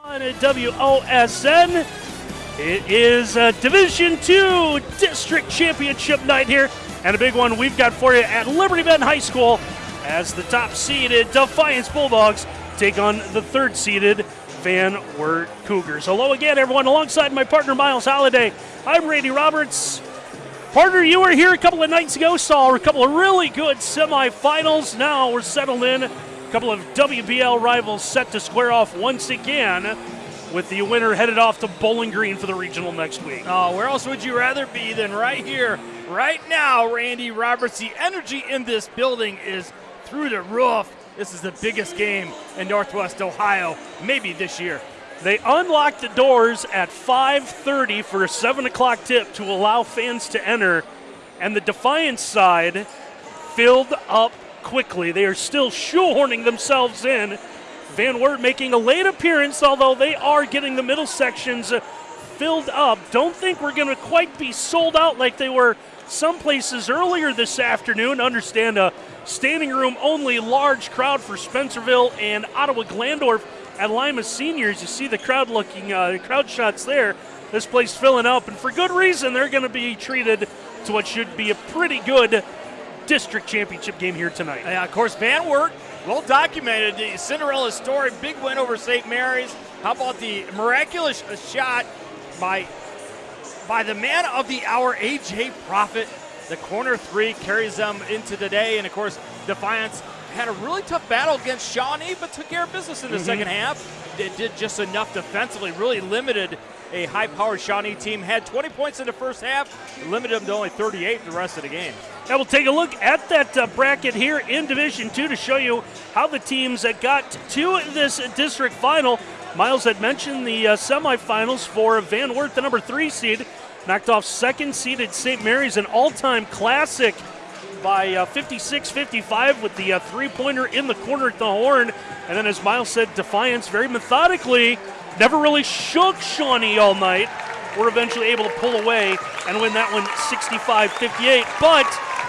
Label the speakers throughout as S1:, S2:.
S1: on WOSN. It is a Division Two District Championship night here, and a big one we've got for you at Liberty Benton High School as the top seeded Defiance Bulldogs take on the third seeded Van Wert Cougars. Hello again, everyone. Alongside my partner Miles Holiday, I'm Randy Roberts. Partner, you were here a couple of nights ago, saw a couple of really good semifinals. Now we're settled in. A couple of WBL rivals set to square off once again, with the winner headed off to Bowling Green for the regional next week.
S2: Oh, where else would you rather be than right here, right now, Randy Roberts? The energy in this building is through the roof. This is the biggest game in Northwest Ohio, maybe this year.
S1: They unlocked the doors at 5:30 for a 7 o'clock tip to allow fans to enter, and the Defiance side filled up quickly. They are still shoehorning themselves in. Van Wert making a late appearance, although they are getting the middle sections filled up. Don't think we're going to quite be sold out like they were some places earlier this afternoon. Understand a standing room only large crowd for Spencerville and Ottawa Glandorf at Lima Seniors. You see the crowd looking, uh, crowd shots there. This place filling up, and for good reason. They're going to be treated to what should be a pretty good district championship game here tonight.
S2: Yeah, of course, Van Wert, well documented. The Cinderella story, big win over St. Mary's. How about the miraculous shot by by the man of the hour, AJ Profit? The corner three carries them into the day, and of course, Defiance had a really tough battle against Shawnee, but took care of business in the mm-hmm. second half. It did just enough defensively, really limited a high-powered Shawnee team. Had 20 points in the first half, limited them to only 38 the rest of the game.
S1: Now we'll take a look at that uh, bracket here in Division Two to show you how the teams that got to this district final. Miles had mentioned the uh, semifinals for Van Wert, the number three seed, knocked off second seeded St. Mary's, an all-time classic by uh, 56 55 with the uh, three pointer in the corner at the horn. And then, as Miles said, Defiance very methodically never really shook Shawnee all night. We're eventually able to pull away and win that one 65 58. But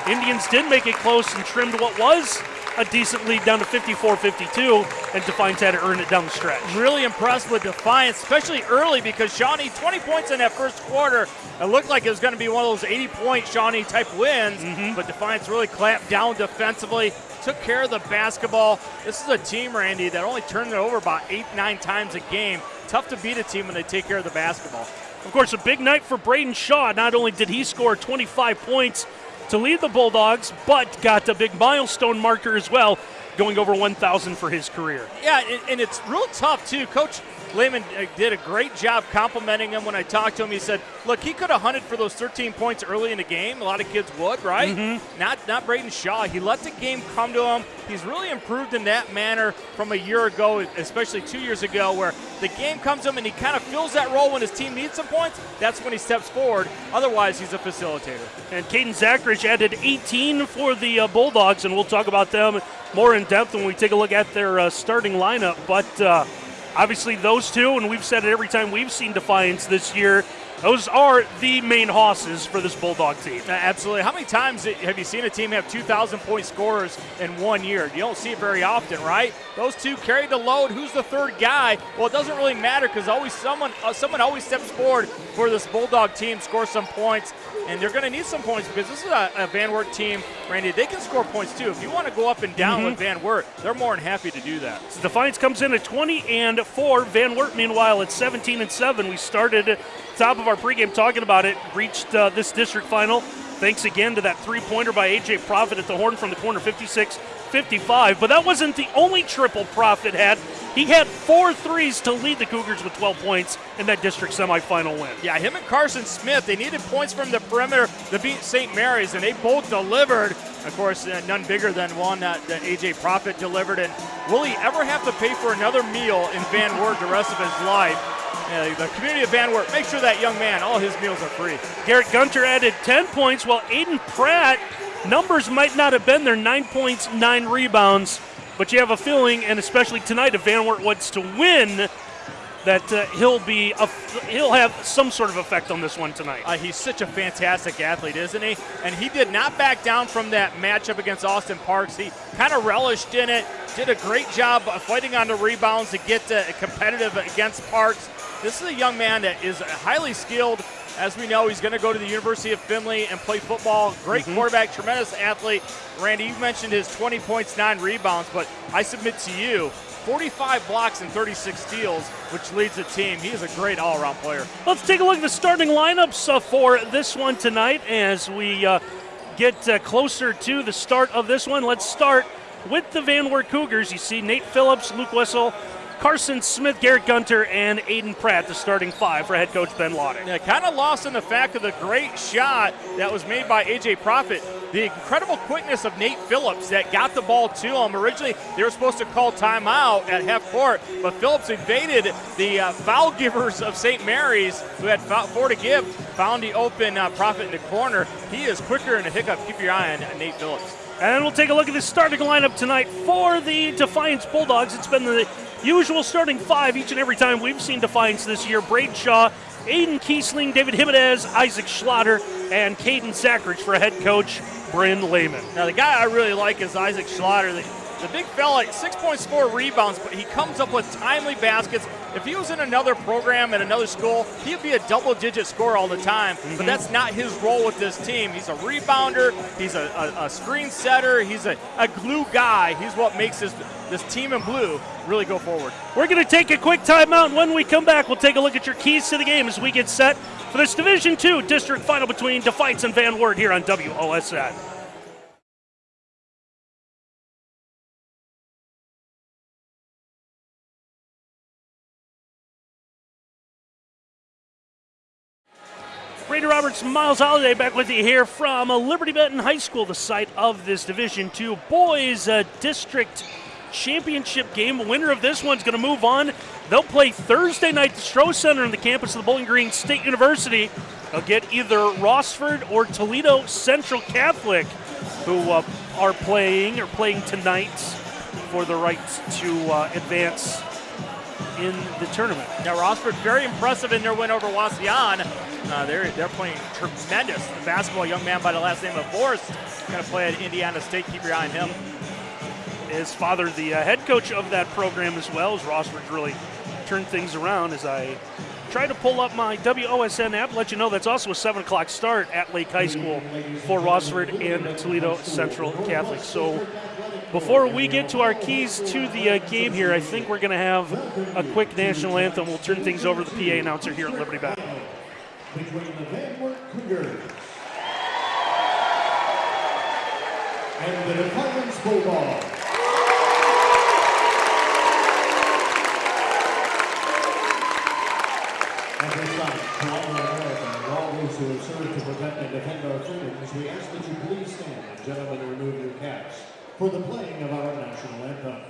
S1: Indians did make it close and trimmed what was a decent lead down to 54 52, and Defiance had to earn it down the stretch.
S2: Really impressed with Defiance, especially early because Shawnee, 20 points in that first quarter. It looked like it was going to be one of those 80 point Shawnee type wins, mm-hmm. but Defiance really clamped down defensively, took care of the basketball. This is a team, Randy, that only turned it over about eight, nine times a game. Tough to beat a team when they take care of the basketball.
S1: Of course, a big night for Braden Shaw. Not only did he score 25 points, to lead the Bulldogs, but got a big milestone marker as well, going over 1,000 for his career.
S2: Yeah, and it's real tough, too. Coach Lehman uh, did a great job complimenting him when I talked to him. He said, "Look, he could have hunted for those 13 points early in the game. A lot of kids would, right? Mm-hmm. Not not Braden Shaw. He let the game come to him. He's really improved in that manner from a year ago, especially two years ago, where the game comes to him and he kind of fills that role when his team needs some points. That's when he steps forward. Otherwise, he's a facilitator.
S1: And Caden Zachrich added 18 for the uh, Bulldogs, and we'll talk about them more in depth when we take a look at their uh, starting lineup. But uh, Obviously, those two, and we've said it every time we've seen Defiance this year, those are the main hosses for this Bulldog team.
S2: Absolutely. How many times have you seen a team have 2,000 point scorers in one year? You don't see it very often, right? Those two carry the load. Who's the third guy? Well, it doesn't really matter because always someone uh, someone always steps forward for this Bulldog team, score some points, and they're going to need some points because this is a, a, Van Wert team, Randy. They can score points too. If you want to go up and down mm-hmm. with Van Wert, they're more than happy to do that.
S1: So Defiance comes in at 20 and four. Van Wert, meanwhile, at 17 and seven. We started top of our pregame talking about it. Reached uh, this district final. Thanks again to that three pointer by AJ Profit at the horn from the corner, 56 55. But that wasn't the only triple Profit had. He had four threes to lead the Cougars with 12 points in that district semifinal win.
S2: Yeah, him and Carson Smith, they needed points from the perimeter to beat St. Mary's, and they both delivered. Of course, uh, none bigger than one that, that AJ Profit delivered. And will he ever have to pay for another meal in Van Wert the rest of his life? Yeah, the community of Van Wert, make sure that young man, all his meals are free.
S1: Garrett Gunter added 10 points, while Aiden Pratt, numbers might not have been there, nine points, nine rebounds, but you have a feeling, and especially tonight, if Van Wert wants to win, that uh, he'll be a, he'll have some sort of effect on this one tonight.
S2: Uh, he's such a fantastic athlete, isn't he? And he did not back down from that matchup against Austin Parks. He kind of relished in it, did a great job fighting on the rebounds to get uh, competitive against Parks. This is a young man that is highly skilled. As we know, he's going to go to the University of Findlay and play football. Great mm-hmm. quarterback, tremendous athlete. Randy, you mentioned his 20 points, nine rebounds, but I submit to you, 45 blocks and 36 steals, which leads the team. He is a great all around player.
S1: Let's take a look at the starting lineups uh, for this one tonight as we uh, get uh, closer to the start of this one. Let's start with the Van Wert Cougars. You see Nate Phillips, Luke Wessel, Carson Smith, Garrett Gunter, and Aiden Pratt, the starting five for head coach Ben Laudick.
S2: Yeah, kind of lost in the fact of the great shot that was made by A.J. Profit. The incredible quickness of Nate Phillips that got the ball to him. Originally, they were supposed to call timeout at half court, but Phillips evaded the uh, foul givers of St. Mary's, who had four to give, found the open uh, Profit in the corner. He is quicker in a hiccup. Keep your eye on Nate Phillips.
S1: And we'll take a look at the starting lineup tonight for the Defiance Bulldogs. It's been the Usual starting five each and every time we've seen Defiance this year. Braden Shaw, Aiden Kiesling, David Jimenez, Isaac Schlatter, and Caden Zachrich for head coach Bryn Lehman.
S2: Now, the guy I really like is Isaac Schlatter. The, big fella, six points, four rebounds, but he comes up with timely baskets. If he was in another program at another school, he'd be a double digit scorer all the time, mm-hmm. but that's not his role with this team. He's a rebounder, he's a, a, a screen setter, he's a, a glue guy. He's what makes this, this team in blue really go forward.
S1: We're going to take a quick timeout. When we come back, we'll take a look at your keys to the game as we get set for this Division Two district final between Defiance and Van Wert here on WOSN. Brady Roberts, Miles Holiday back with you here from Liberty Benton High School, the site of this Division Two boys uh, district championship game. The winner of this one's going to move on. They'll play Thursday night at the Stroh Center on the campus of the Bowling Green State University. They'll get either Rossford or Toledo Central Catholic, who uh, are playing or playing tonight for the right to uh, advance in the tournament.
S2: Now, Rossford very impressive in their win over Wauseon. Uh, they're, they're playing tremendous. The basketball young man by the last name of Forrest going to play at Indiana State. Keep your eye on him
S1: his father, the uh, head coach of that program as well, as Rossford's really turned things around as I try to pull up my WOSN app, let you know that's also a 7 o'clock start at Lake High School for Rossford and Toledo Central Catholic. So before we get to our keys to the uh, game here, I think we're going to have a quick national anthem. We'll turn things over to the PA announcer here at Liberty Cougars and the Defiance Bulldogs. At this time, to all Americans and all those who have served to protect and defend our freedoms, we ask that you please stand gentlemen for the playing of our national anthem.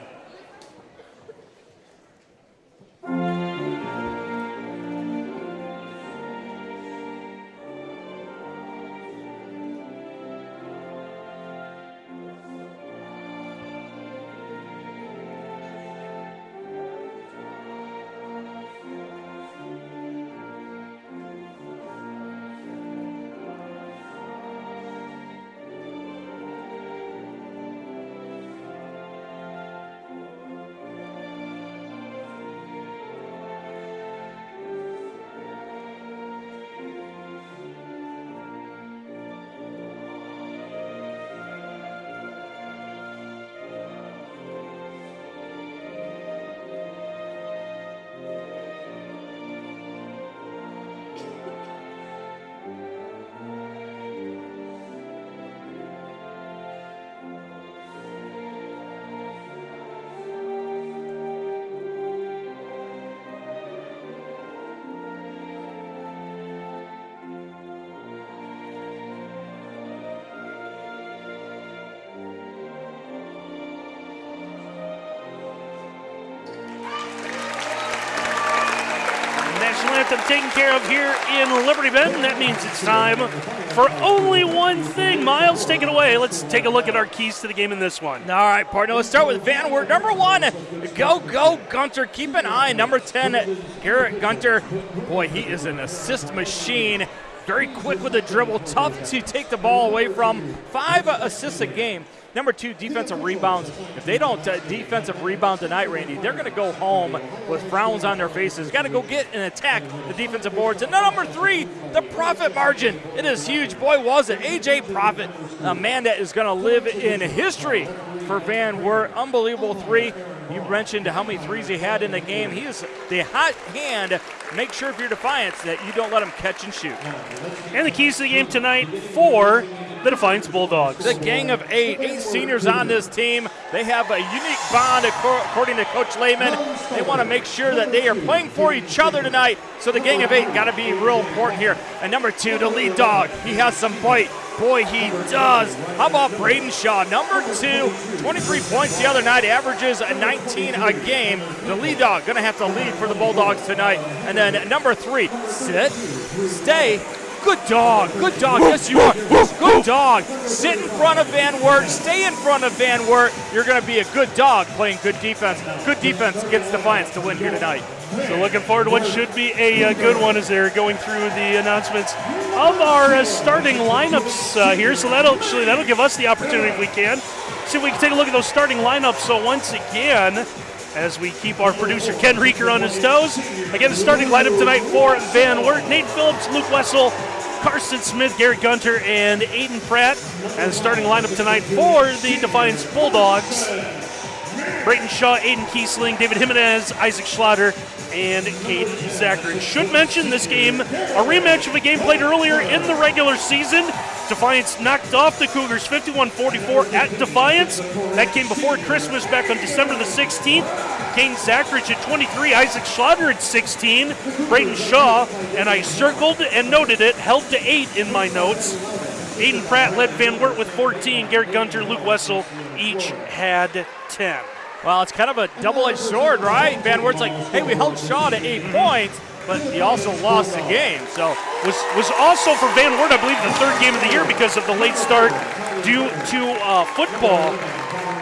S1: Them taken care of here in Liberty Benton. That means it's time for only one thing. Miles, take it away. Let's take a look at our keys to the game in this one.
S2: All right, partner. Let's start with Van Wert. Number one, go, go, Gunter. Keep an eye. Number 10, Garrett Gunter. Boy, he is an assist machine. Very quick with the dribble, tough to take the ball away from. Five assists a game. Number two, defensive rebounds. If they don't uh, defensive rebound tonight, Randy, they're going to go home with frowns on their faces. Got to go get and attack the defensive boards. And number three, the profit margin. It is huge. Boy, was it. AJ Profit, a man that is going to live in history for Van Wert. Unbelievable three. You mentioned how many threes he had in the game. He is the hot hand. Make sure if you're Defiance that you don't let them catch and shoot.
S1: And the keys to the game tonight for the Defiance Bulldogs.
S2: The gang of eight, eight seniors on this team. They have a unique bond, according to Coach Lehman. They want to make sure that they are playing for each other tonight. So the gang of eight got to be real important here. And number two, the lead dog. He has some bite. Boy, he does. How about Braden Shaw? Number two, 23 points the other night, averages 19 a game. The lead dog going to have to lead for the Bulldogs tonight. And then number three, sit, stay, Good dog. Good dog. Yes, you are. Good dog. Sit in front of Van Wert. Stay in front of Van Wert. You're going to be a good dog playing good defense. Good defense against Defiance to win here tonight.
S1: So looking forward to what should be a, a, good one as they're going through the announcements of our uh, starting lineups uh, here. So that'll actually that'll give us the opportunity if we can. See if we can take a look at those starting lineups. So once again, as we keep our producer Ken Reeker on his toes. Again, the starting lineup tonight for Van Wert, Nate Phillips, Luke Wessel, Carson Smith, Garrett Gunter, and Aiden Pratt. And the starting lineup tonight for the Defiance Bulldogs. Braden Shaw, Aiden Kiesling, David Jimenez, Isaac Schlatter, and Caden Zachrich. Should mention this game, a rematch of a game played earlier in the regular season. Defiance knocked off the Cougars 51 44 at Defiance. That came before Christmas back on December the 16th. Kane Zachrich at 23, Isaac Schlatter at 16, Braden Shaw, and I circled and noted it, held to 8 in my notes. Aiden Pratt led Van Wert with 14, Garrett Gunter, Luke Wessel each had 10.
S2: Well, it's kind of a double-edged sword, right? Van Wert's like, hey, we held Shaw to 8 points, but he also lost the game. So
S1: was was also for Van Wert, I believe, the third game of the year because of the late start due to uh, football.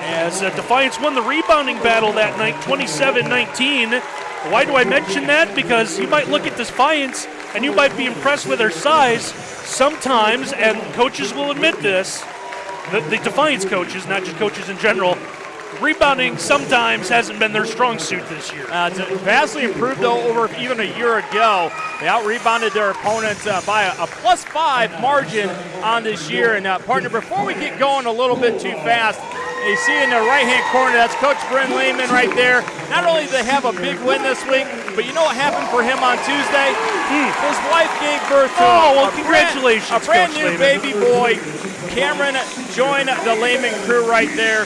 S1: As uh, Defiance won the rebounding battle that night, 27-19. Why do I mention that? Because you might look at Defiance and you might be impressed with their size sometimes, and coaches will admit this. The, the Defiance coaches, not just coaches in general, rebounding sometimes hasn't been their strong suit this year.
S2: Uh, it's vastly improved, though, over even a year ago. They out rebounded their opponents uh, by a, a plus five margin on this year. And, uh, partner, before we get going a little bit too fast, you see in the right-hand corner, that's Coach Bryn Lehman right there. Not only did they have a big win this week, but you know what happened for him on Tuesday? Hmm. His wife gave birth to
S1: oh, well, a congratulations,
S2: brand, a brand
S1: Coach
S2: new
S1: Lehman.
S2: baby boy. Cameron joined the Lehman crew right there.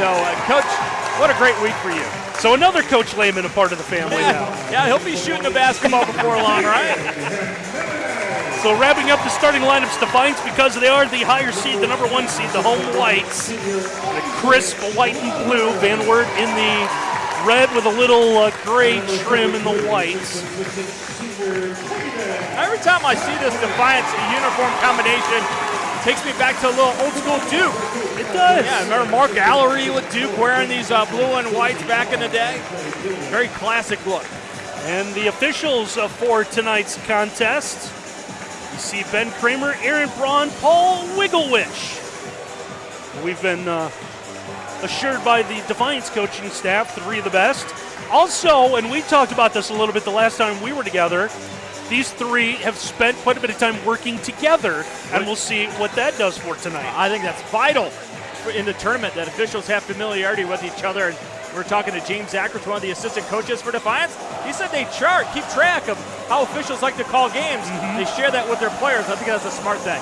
S2: So, uh, Coach, what a great week for you.
S1: So another Coach Lehman a part of the family
S2: yeah.
S1: now.
S2: Yeah, he'll be shooting a basketball before long, right?
S1: So wrapping up the starting lineups, Defiance, because they are the higher seed, the number one seed, the home whites. The crisp white and blue, Van Wert in the red with a little uh, gray trim in the whites.
S2: Every time I see this Defiance uniform combination, it takes me back to a little old school Duke.
S1: Does.
S2: Yeah, remember Mark Alarie with Duke wearing these uh, blue and whites back in the day? Very classic look.
S1: And the officials uh, for tonight's contest you see Ben Kramer, Aaron Braun, Paul Wigglewich. We've been uh, assured by the Defiance coaching staff, three of the best. Also, and we talked about this a little bit the last time we were together, these three have spent quite a bit of time working together, and we'll see what that does for tonight.
S2: I think that's vital in the tournament that officials have familiarity with each other. And we're talking to James Ackert, one of the assistant coaches for Defiance. He said they chart, keep track of how officials like to call games. Mm-hmm. They share that with their players. I think that's a smart thing.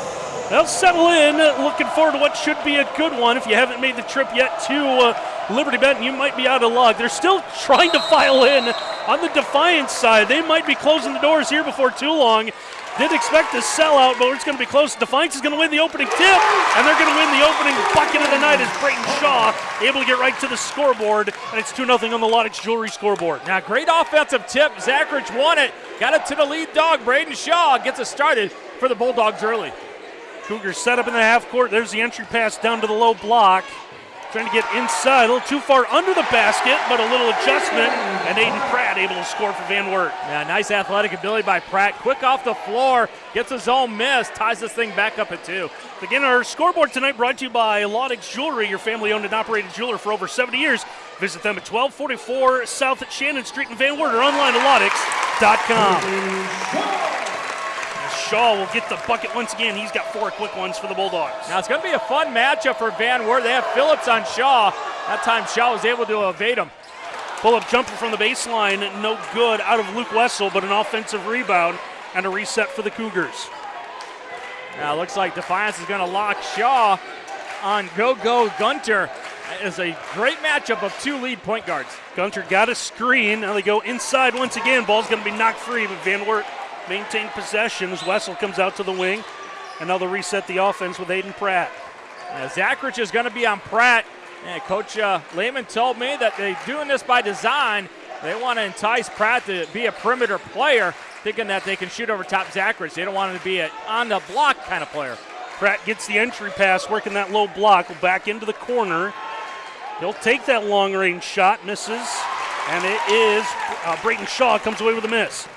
S1: They'll settle in. Looking forward to what should be a good one. If you haven't made the trip yet to uh, Liberty Benton, you might be out of luck. They're still trying to file in on the Defiance side. They might be closing the doors here before too long. Didn't expect a sellout, but it's going to be close. Defiance is going to win the opening tip, and they're going to win the opening bucket of the night as Braden Shaw able to get right to the scoreboard, and it's 2 0 on the Laudick's Jewelry scoreboard.
S2: Now, great offensive tip. Zachrich won it, got it to the lead dog. Braden Shaw gets it started for the Bulldogs early.
S1: Cougars set up in the half court. There's the entry pass down to the low block. Trying to get inside, a little too far under the basket, but a little adjustment, and Aiden Pratt able to score for Van Wert.
S2: Yeah, nice athletic ability by Pratt. Quick off the floor, gets his own miss, ties this thing back up at two.
S1: Again, our scoreboard tonight brought to you by Laudick's Jewelry, your family owned and operated jeweler for over 70 years. Visit them at 1244 South at Shannon Street in Van Wert or online at laudix.com. Shaw will get the bucket once again. He's got four quick ones for the Bulldogs.
S2: Now it's going to be a fun matchup for Van Wert. They have Phillips on Shaw. That time Shaw was able to evade him.
S1: Pull up jumper from the baseline, no good out of Luke Wessel, but an offensive rebound and a reset for the Cougars.
S2: Now it looks like Defiance is going to lock Shaw on Go Go Gunter. Is a great matchup of two lead point guards.
S1: Gunter got a screen. Now they go inside once again. Ball's going to be knocked free, but Van Wert maintain possession as Wessel comes out to the wing. And now they'll reset the offense with Aiden Pratt.
S2: Yeah, Zachrich is going to be on Pratt. And Coach uh, Lehman told me that they're doing this by design. They want to entice Pratt to be a perimeter player, thinking that they can shoot over top Zachrich. They don't want him to be an on the block kind of player.
S1: Pratt gets the entry pass, working that low block, back into the corner. He'll take that long range shot, misses, and it is uh, Braden Shaw comes away with a miss.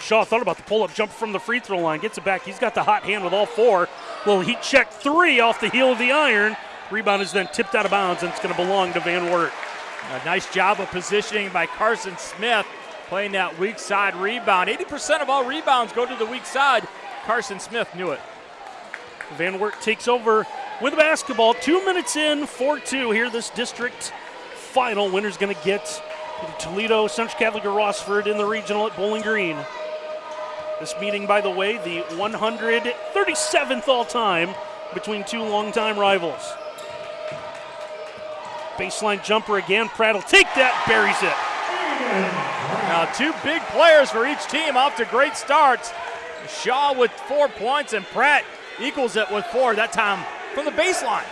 S1: Shaw thought about the pull up jump from the free throw line, gets it back. He's got the hot hand with all four. Little heat check three off the heel of the iron. Rebound is then tipped out of bounds, and it's going to belong to Van Wert.
S2: A nice job of positioning by Carson Smith, playing that weak side rebound. 80% of all rebounds go to the weak side. Carson Smith knew it.
S1: Van Wert takes over with the basketball. Two minutes in, 4 2 here, this district final. Winner's going to get Toledo, Central Catholic, or Rossford in the regional at Bowling Green. This meeting, by the way, the 137th all time between two longtime rivals. Baseline jumper again. Pratt will take that, buries it.
S2: Now, two big players for each team off to great starts. Shaw with four points, and Pratt equals it with four, that time from the baseline.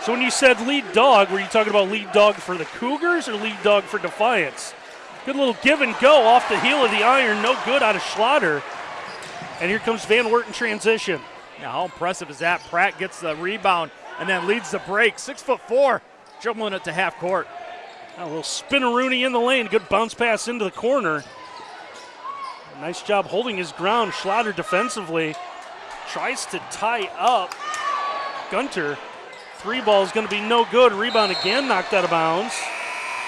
S1: So, when you said lead dog, were you talking about lead dog for the Cougars or lead dog for Defiance? Good little give and go off the heel of the iron. No good out of Schlatter. And here comes Van Wert in transition.
S2: Now, how impressive is that? Pratt gets the rebound and then leads the break. Six foot four, dribbling it to half court.
S1: A little spinneroonie in the lane. Good bounce pass into the corner. Nice job holding his ground. Schlatter defensively tries to tie up Gunter. Three ball is going to be no good. Rebound again, knocked out of bounds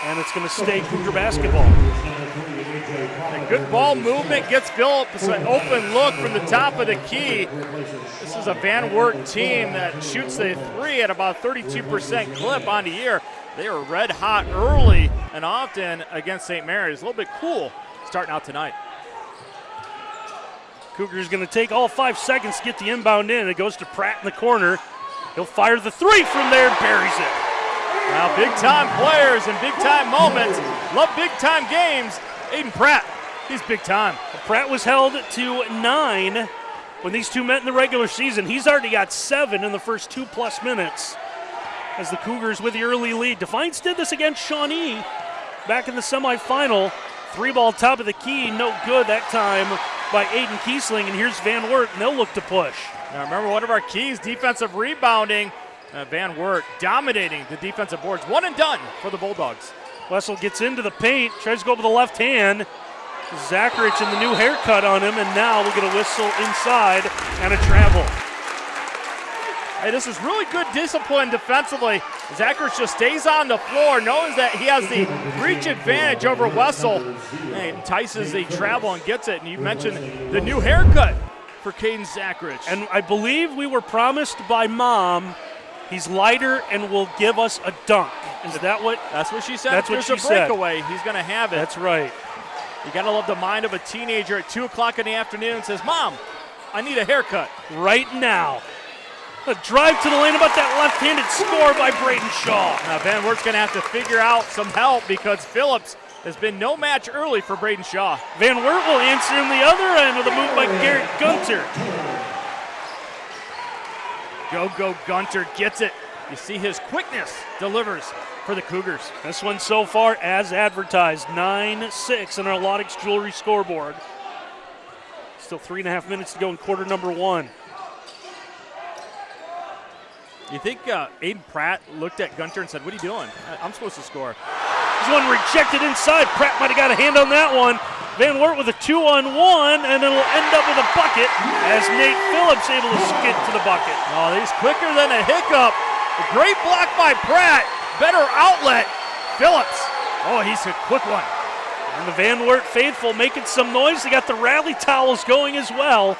S1: and it's going to stay Cougar basketball.
S2: A good ball movement gets Phillips an open look from the top of the key. This is a Van Wert team that shoots the three at about 32% clip on the year. They are red hot early and often against St. Mary's. A little bit cool starting out tonight.
S1: Cougars going to take all five seconds to get the inbound in. It goes to Pratt in the corner. He'll fire the three from there, and buries it.
S2: Now, big time players and big time moments. Love big time games. Aiden Pratt, he's big time.
S1: Pratt was held to nine when these two met in the regular season. He's already got seven in the first two plus minutes as the Cougars with the early lead. Defiance did this against Shawnee back in the semifinal. Three ball top of the key, no good that time by Aiden Kiesling. And here's Van Wert, and they'll look to push.
S2: Now remember, one of our keys, defensive rebounding. Uh, Van Wert dominating the defensive boards. One and done for the Bulldogs.
S1: Wessel gets into the paint, tries to go with the left hand. Zachrich and the new haircut on him, and now we'll get a whistle inside and a travel.
S2: Hey, this is really good discipline defensively. Zachrich just stays on the floor, knows that he has the reach advantage over Wessel. And entices the travel and gets it. And you mentioned the new haircut for Caden Zachrich.
S1: And I believe we were promised by mom He's lighter and will give us a dunk. Is that what?
S2: That's what she said.
S1: That's what
S2: There's
S1: she
S2: a breakaway. Said. He's going to have it.
S1: That's right.
S2: You got to love the mind of a teenager at 2 o'clock in the afternoon and says, Mom, I need a haircut.
S1: Right now. A drive to the lane about that left-handed score by Braden Shaw.
S2: Now Van Wert's going to have to figure out some help because Phillips has been no match early for Braden Shaw.
S1: Van Wert will answer in the other end with a move by Garrett Gunter.
S2: Go, go, Gunter gets it. You see his quickness delivers for the Cougars.
S1: This one so far as advertised 9 6 on our Laudick's Jewelry scoreboard. Still three and a half minutes to go in quarter number one.
S2: You think uh, Aiden Pratt looked at Gunter and said, What are you doing? I'm supposed to score.
S1: One rejected inside. Pratt might have got a hand on that one. Van Wert with a two on one, and it'll end up with a bucket as Nate Phillips able to skid to the bucket.
S2: Oh, he's quicker than a hiccup. A great block by Pratt. Better outlet. Phillips. Oh, he's a quick one.
S1: And the Van Wert faithful making some noise. They got the rally towels going as well.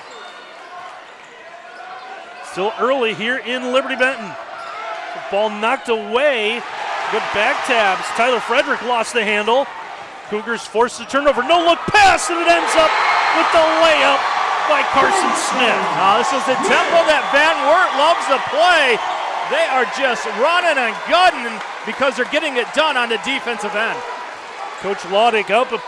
S1: Still early here in Liberty Benton. The ball knocked away. Good back tabs. Tyler Frederick lost the handle. Cougars forced the turnover. No look pass, and it ends up with the layup by Carson Smith.
S2: Now, this is the tempo that Van Wert loves to play. They are just running and gunning because they're getting it done on the defensive end.
S1: Coach Laudick up uh,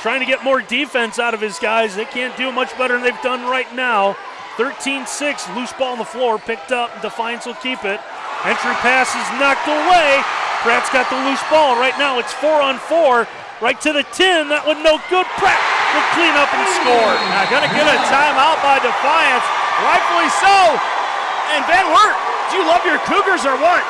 S1: trying to get more defense out of his guys. They can't do much better than they've done right now. 13 6, loose ball on the floor, picked up. Defiance will keep it. Entry pass is knocked away. Pratt's got the loose ball. Right now it's four on four. Right to the 10. That one no good. Pratt will clean up and score.
S2: Now, gonna get a timeout by Defiance. Rightfully so. And Van Wert, do you love your Cougars or what?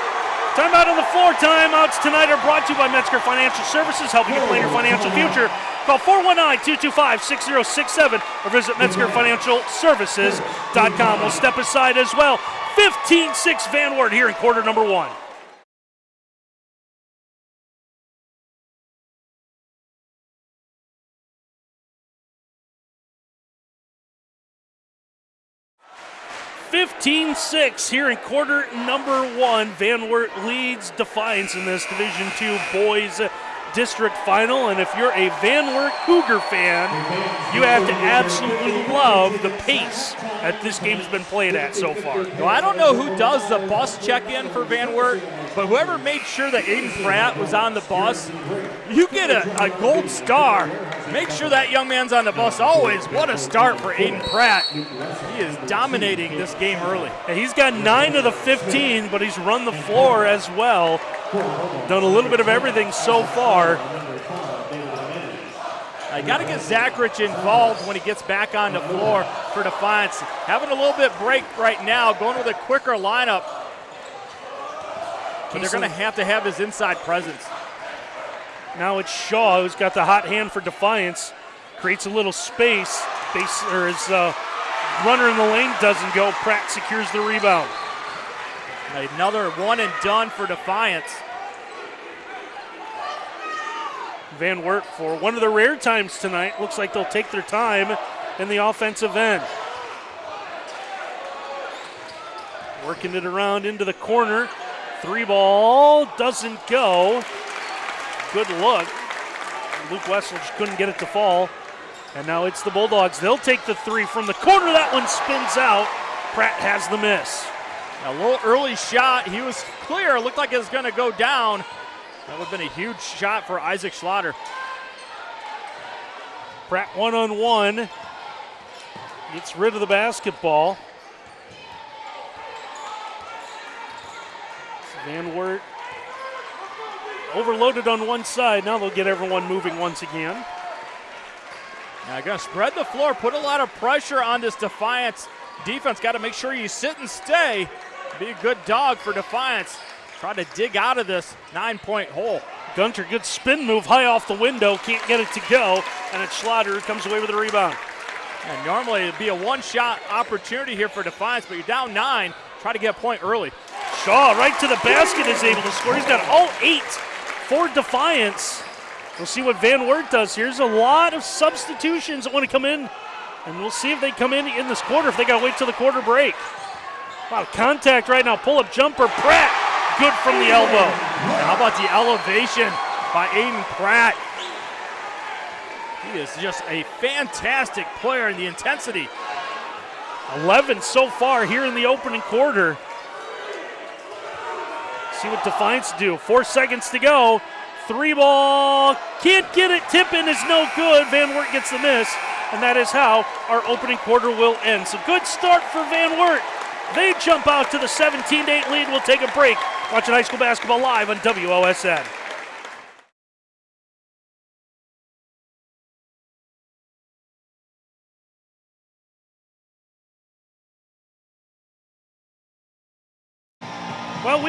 S1: Timeout on the floor. Timeouts tonight are brought to you by Metzger Financial Services, helping you plan your financial future. Call 419-225-6067 or visit MetzgerFinancialServices.com. We'll step aside as well. 15-6 Van Wert here in quarter number one. Fifteen six here in quarter number one. Van Wert leads Defiance in this Division Two boys district final. And if you're a Van Wert Cougar fan, you have to absolutely love the pace that this game's been played at so far.
S2: Well, I don't know who does the bus check in for Van Wert, but whoever made sure that Aiden Pratt was on the bus, you get a, a gold star. Make sure that young man's on the bus always. What a start for Aiden Pratt. He is dominating this game early.
S1: And he's got nine of the 15, but he's run the floor as well. Done a little bit of everything so far.
S2: I got to get Zachrich involved when he gets back on the floor for Defiance. Having a little bit break right now, going with a quicker lineup. But they're going to have to have his inside presence.
S1: Now it's Shaw who's got the hot hand for Defiance. Creates a little space. Base, or his uh, runner in the lane doesn't go. Pratt secures the rebound.
S2: Another one and done for Defiance.
S1: Van Wert for one of the rare times tonight. Looks like they'll take their time in the offensive end. Working it around into the corner. Three ball doesn't go. Good look. Luke Wessel just couldn't get it to fall. And now it's the Bulldogs. They'll take the three from the corner. That one spins out. Pratt has the miss.
S2: A little early shot. He was clear. Looked like it was going to go down. That would have been a huge shot for Isaac Schlatter.
S1: Pratt one on one. Gets rid of the basketball. Van Wert overloaded on one side. Now they'll get everyone moving once again.
S2: Now going to spread the floor, put a lot of pressure on this Defiance defense. Got to make sure you sit and stay. Be a good dog for Defiance. Try to dig out of this nine point hole.
S1: Gunter, good spin move high off the window, can't get it to go, and it's Schlatter who comes away with the rebound.
S2: And normally it'd be a one shot opportunity here for Defiance, but you're down nine. Try to get a point early.
S1: Shaw right to the basket is able to score. He's got all eight for Defiance. We'll see what Van Wert does. Here's a lot of substitutions that want to come in, and we'll see if they come in in this quarter, if they got to wait till the quarter break. Of contact right now. Pull up jumper. Pratt. Good from the elbow.
S2: And how about the elevation by Aiden Pratt? He is just a fantastic player in the intensity.
S1: 11 so far here in the opening quarter. See what Defiance do. Four seconds to go. Three ball. Can't get it. Tip in is no good. Van Wert gets the miss. And that is how our opening quarter will end. So good start for Van Wert. They jump out to the 17 8 lead. We'll take a break. Watching high school basketball live on WOSN.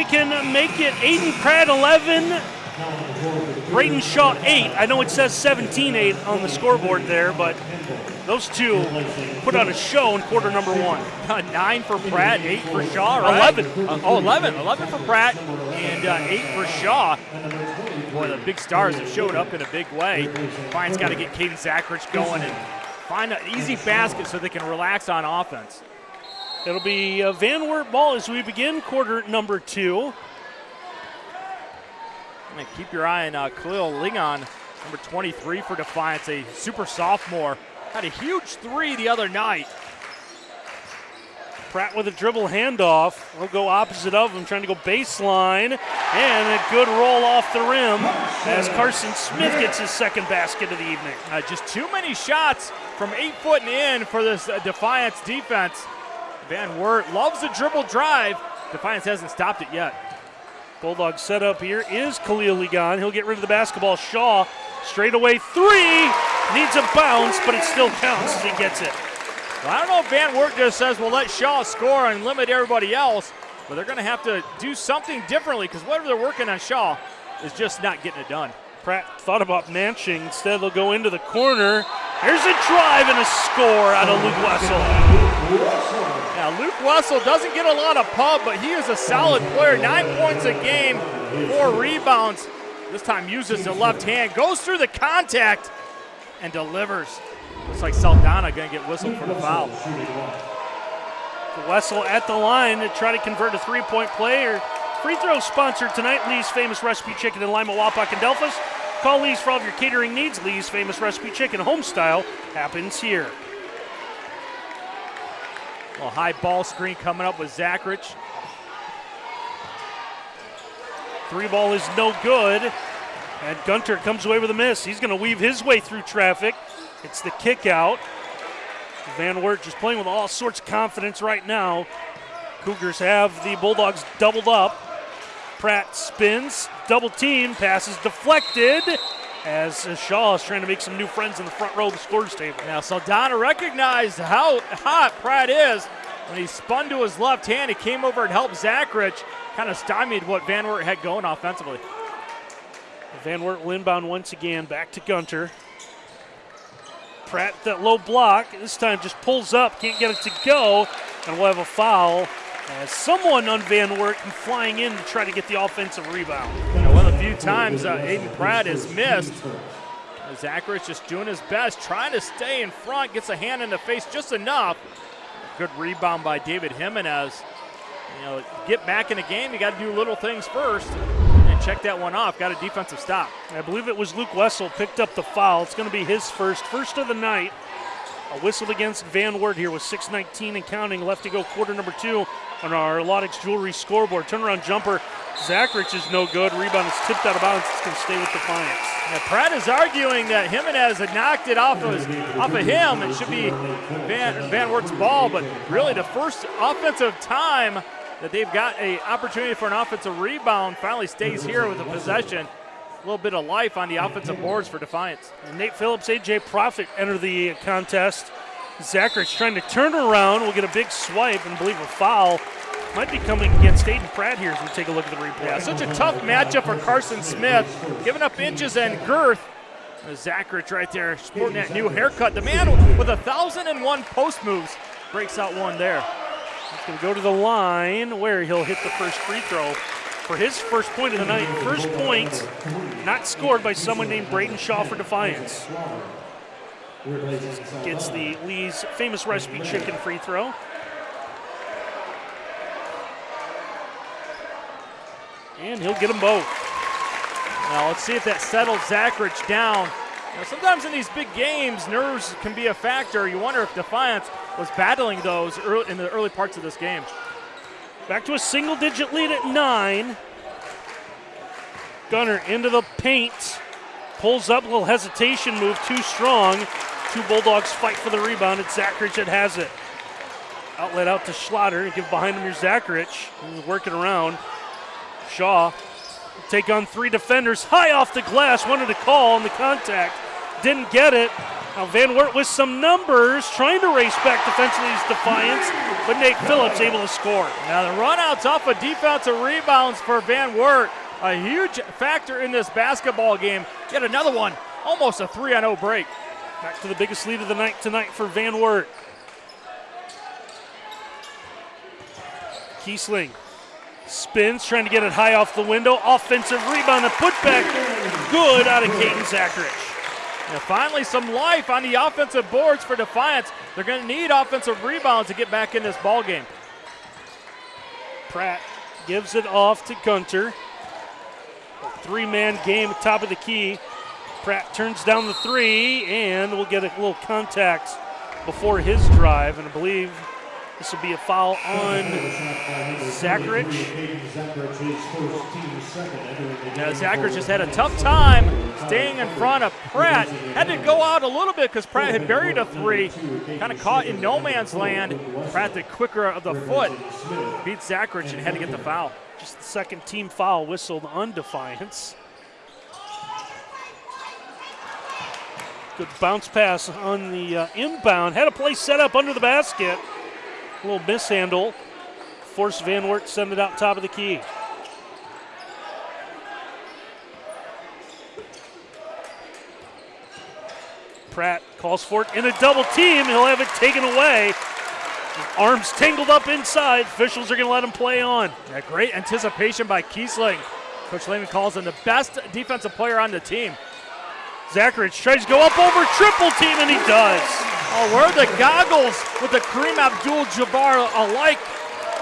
S1: We can make it Aiden Pratt 11, Braden Shaw 8. I know it says 17 8 on the scoreboard there, but those two put on a show in quarter number one.
S2: Nine for Pratt, eight for Shaw, right?
S1: 11.
S2: Uh, oh, 11. 11 for Pratt and uh, eight for Shaw. Boy, the big stars have showed up in a big way. Fine's got to get Caden Zachrich going and find an easy basket so they can relax on offense.
S1: It'll be a Van Wert ball as we begin quarter number two.
S2: And keep your eye on uh, Khalil Ligon, number 23 for Defiance, a super sophomore. Had a huge three the other night.
S1: Pratt with a dribble handoff. We'll go opposite of him, trying to go baseline. And a good roll off the rim as Carson Smith gets his second basket of the evening.
S2: Uh, just too many shots from eight foot and in for this uh, Defiance defense. Van Wert loves the dribble drive. Defiance hasn't stopped it yet.
S1: Bulldog setup here is Khalil Ligon. He'll get rid of the basketball. Shaw, straight away three. Needs a bounce, but it still counts as he gets it.
S2: Well, I don't know if Van Wert just says, well, let Shaw score and limit everybody else, but they're going to have to do something differently because whatever they're working on Shaw is just not getting it done.
S1: Pratt thought about manching. Instead, they'll go into the corner. Here's a drive and a score out of Luke Wessel.
S2: Now, Luke Wessel doesn't get a lot of pub, but he is a solid player. Nine points a game, four rebounds. This time uses the left hand, goes through the contact, and delivers. Looks like Saldana going to get whistled for the foul.
S1: Wessel at the line to try to convert a three-point play or free throw sponsor tonight, Lee's Famous Recipe Chicken in Lima, Wapak, and Delphos. Call Lee's for all of your catering needs. Lee's Famous Recipe Chicken, home style, happens here.
S2: A high ball screen coming up with Zachrich.
S1: Three ball is no good. And Gunter comes away with a miss. He's going to weave his way through traffic. It's the kick out. Van Wert just playing with all sorts of confidence right now. Cougars have the Bulldogs doubled up. Pratt spins, double team, passes deflected as uh, Shaw is trying to make some new friends in the front row of the scores table.
S2: Now Saldana recognized how hot Pratt is when he spun to his left hand. He came over and helped Zachrich, kind of stymied what Van Wert had going offensively.
S1: Van Wert inbound once again, back to Gunter. Pratt, that low block, this time just pulls up, can't get it to go, and we'll have a foul as someone on Van Wert flying in to try to get the offensive rebound.
S2: You know, one of the few times uh, Aiden Pratt has missed. Zachrich just doing his best, trying to stay in front, gets a hand in the face just enough. Good rebound by David Jimenez. You know, get back in the game, you got to do little things first and check that one off. Got a defensive stop.
S1: I believe it was Luke Wessel picked up the foul. It's going to be his first, first of the night. A whistle against Van Wert here with 6.19 and counting left to go, quarter number two on our Laudick's Jewelry scoreboard. Turnaround jumper. Zachrich is no good. Rebound is tipped out of bounds. It's going to stay with Defiance.
S2: Now, Pratt is arguing that Jimenez had knocked it off of, his, off of him. It should be Van, Van Wert's ball, but really the first offensive time that they've got a opportunity for an offensive rebound finally stays here with the possession a little bit of life on the offensive boards for Defiance.
S1: And Nate Phillips, AJ Profit enter the contest. Zachrich trying to turn around. We'll get a big swipe and believe a foul. Might be coming against Aiden Pratt here as we take a look at the replay.
S2: Yeah, such a tough matchup for Carson Smith, giving up inches and girth. Zachrich right there, sporting that new haircut. The man with a thousand and one post moves breaks out one there.
S1: He's going to go to the line where he'll hit the first free throw for his first point of the night. First point not scored by someone named Braden Shaw for Defiance. Gets the Lee's famous recipe chicken free throw. And he'll get them both.
S2: Now let's see if that settles Zachrich down. Now, sometimes in these big games, nerves can be a factor. You wonder if Defiance was battling those early, in the early parts of this game.
S1: Back to a single digit lead at nine. Gunner into the paint. Pulls up, a little hesitation move, too strong. Two Bulldogs fight for the rebound. It's Zachrich that has it. Outlet out to Schlatter. Give behind him, here's Zachrich. He's working around. Shaw take on three defenders. High off the glass. Wanted to call on the contact. Didn't get it. Now Van Wert with some numbers, trying to race back defensively his defiance, but Nate Phillips able to score.
S2: Now the runouts off of defensive rebounds for Van Wert, a huge factor in this basketball game. Get another one, almost a 3 0 break.
S1: Back to the biggest lead of the night tonight for Van Wert. Kiesling spins, trying to get it high off the window. Offensive rebound and putback. Good out of Caden Zachrich.
S2: And finally, some life on the offensive boards for Defiance. They're going to need offensive rebounds to get back in this ball game.
S1: Pratt gives it off to Gunter. Three man game top of the key. Pratt turns down the three, and we'll get a little contact before his drive. And I believe this will be a foul on Zachrich.
S2: Yeah, Zachrich just had a tough time staying in front of Pratt. Had to go out a little bit because Pratt had buried a three. Kind of caught in no man's land. Pratt, the quicker of the foot, beat Zachrich and had to get the foul.
S1: Just the second team foul whistled on Defiance. Good bounce pass on the uh, inbound. Had a play set up under the basket. A little mishandle. Force Van Wert send it out top of the key. Pratt calls for it in a double team. He'll have it taken away. Arms tangled up inside. Officials are going to let him play on.
S2: Yeah, great anticipation by Kiesling. Coach Lehman calls him the best defensive player on the team.
S1: Zachrich tries to go up over triple team, and he does.
S2: Oh, where are the goggles with the Kareem Abdul-Jabbar alike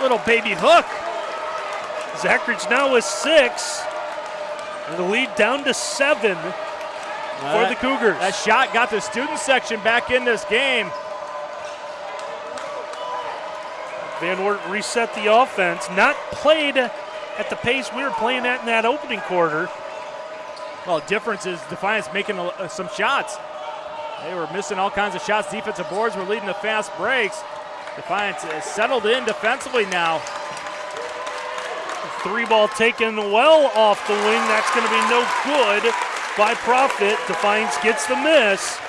S2: little baby hook?
S1: Zachrich now with six. And the lead down to seven for the Cougars.
S2: That shot got the student section back in this game.
S1: Van Wert reset the offense. Not played at the pace we were playing at in that opening quarter.
S2: Well, difference is Defiance making uh, some shots. They were missing all kinds of shots. Defensive boards were leading the fast breaks. Defiance settled in defensively now.
S1: Three ball taken well off the wing. That's going to be no good by Profit. Defiance gets the miss.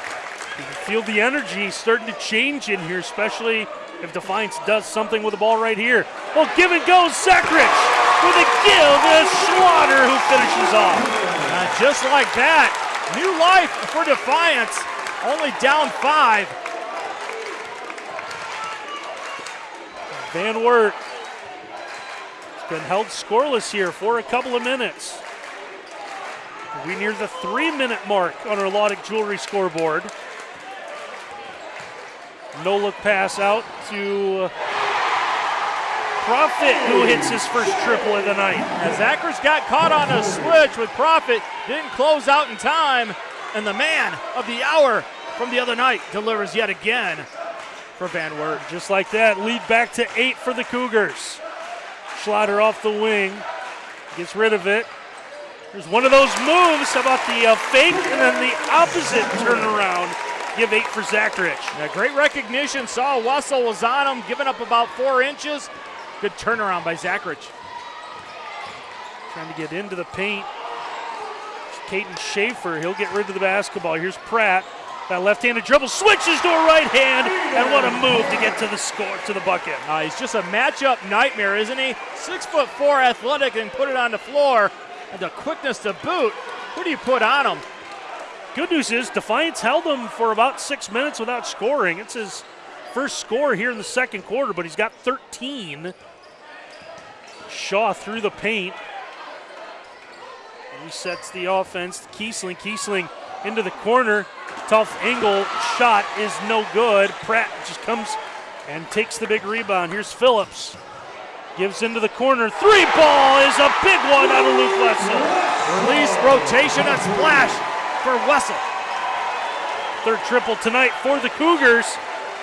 S1: You can feel the energy starting to change in here, especially if Defiance does something with the ball right here. Well, give and go, Zachrich with a give and Schlatter who finishes off.
S2: Just like that, new life for Defiance. Only down five.
S1: Van Wert has been held scoreless here for a couple of minutes. We near the three minute mark on our Laudick Jewelry scoreboard. No look pass out to Profit, who hits his first triple of the night.
S2: As Zachrich got caught on a switch with Profit, didn't close out in time, and the man of the hour from the other night delivers yet again for Van Wert.
S1: Just like that, lead back to eight for the Cougars. Schlatter off the wing, gets rid of it. There's one of those moves. About the uh, fake and then the opposite turnaround? Give eight for Zachrich.
S2: Yeah, great recognition. Saw Wessel was on him, giving up about four inches. Good turnaround by Zachrich.
S1: Trying to get into the paint. Caden Schaefer, he'll get rid of the basketball. Here's Pratt. That left-handed dribble switches to a right hand, and what a move to get to the score, to the bucket.
S2: Uh, he's just a matchup nightmare, isn't he? Six foot four, athletic, and put it on the floor, and the quickness to boot. Who do you put on him?
S1: Good news is Defiance held him for about six minutes without scoring. It's his first score here in the second quarter, but he's got 13. Shaw through the paint. Resets the offense. Kiesling, Kiesling into the corner. Tough angle shot is no good. Pratt just comes and takes the big rebound. Here's Phillips. Gives into the corner. Three ball is a big one out of Luke Wessel.
S2: Release, rotation, and splash for Wessel.
S1: Third triple tonight for the Cougars.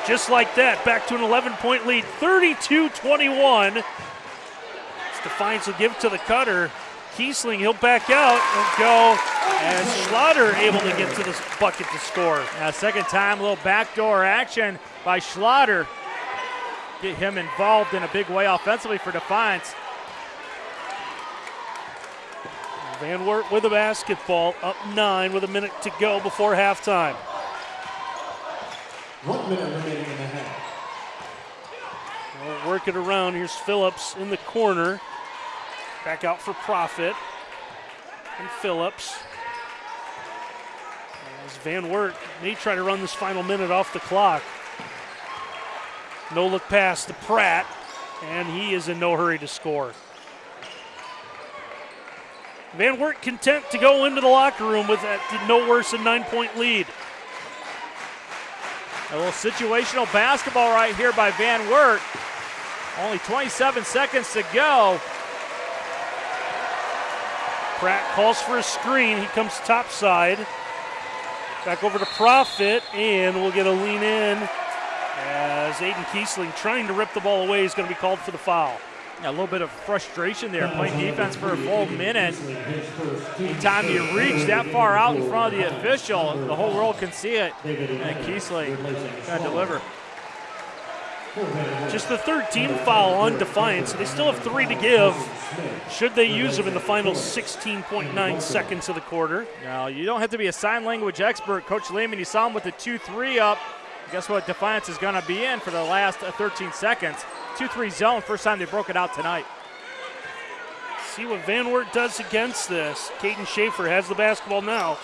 S1: Just like that, back to an 11 point lead, 32 21. Defiance will give to the cutter. Kiesling, he'll back out and go And Schlatter able to get to the bucket to score.
S2: Now, second time, a little backdoor action by Schlatter. Get him involved in a big way offensively for Defiance.
S1: Van Wert with a basketball, up nine with a minute to go before halftime. One minute remaining in the half. We'll work it around. Here's Phillips in the corner. Back out for Profit. And Phillips. As Van Wert may try to run this final minute off the clock. No look pass to Pratt, and he is in no hurry to score. Van Wert content to go into the locker room with that no worse than nine point lead.
S2: A little situational basketball right here by Van Wert. Only 27 seconds to go.
S1: Pratt calls for a screen. He comes top side. Back over to Profit, and we'll get a lean in as Aiden Kiesling trying to rip the ball away is going to be called for the foul.
S2: Yeah, a little bit of frustration there, playing defense for a full minute. Anytime you reach that far out in front of the official, the whole world can see it. And Kiesling got to deliver.
S1: Just the third team foul on Defiance. They still have three to give. Should they use them in the final 16.9 seconds of the quarter?
S2: Now, you don't have to be a sign language expert. Coach Lehman, you saw him with the 2 3 up. Guess what Defiance is going to be in for the last uh, 13 seconds? 2 3 zone, first time they broke it out tonight.
S1: See what Van Wert does against this. Caden Schaefer has the basketball now.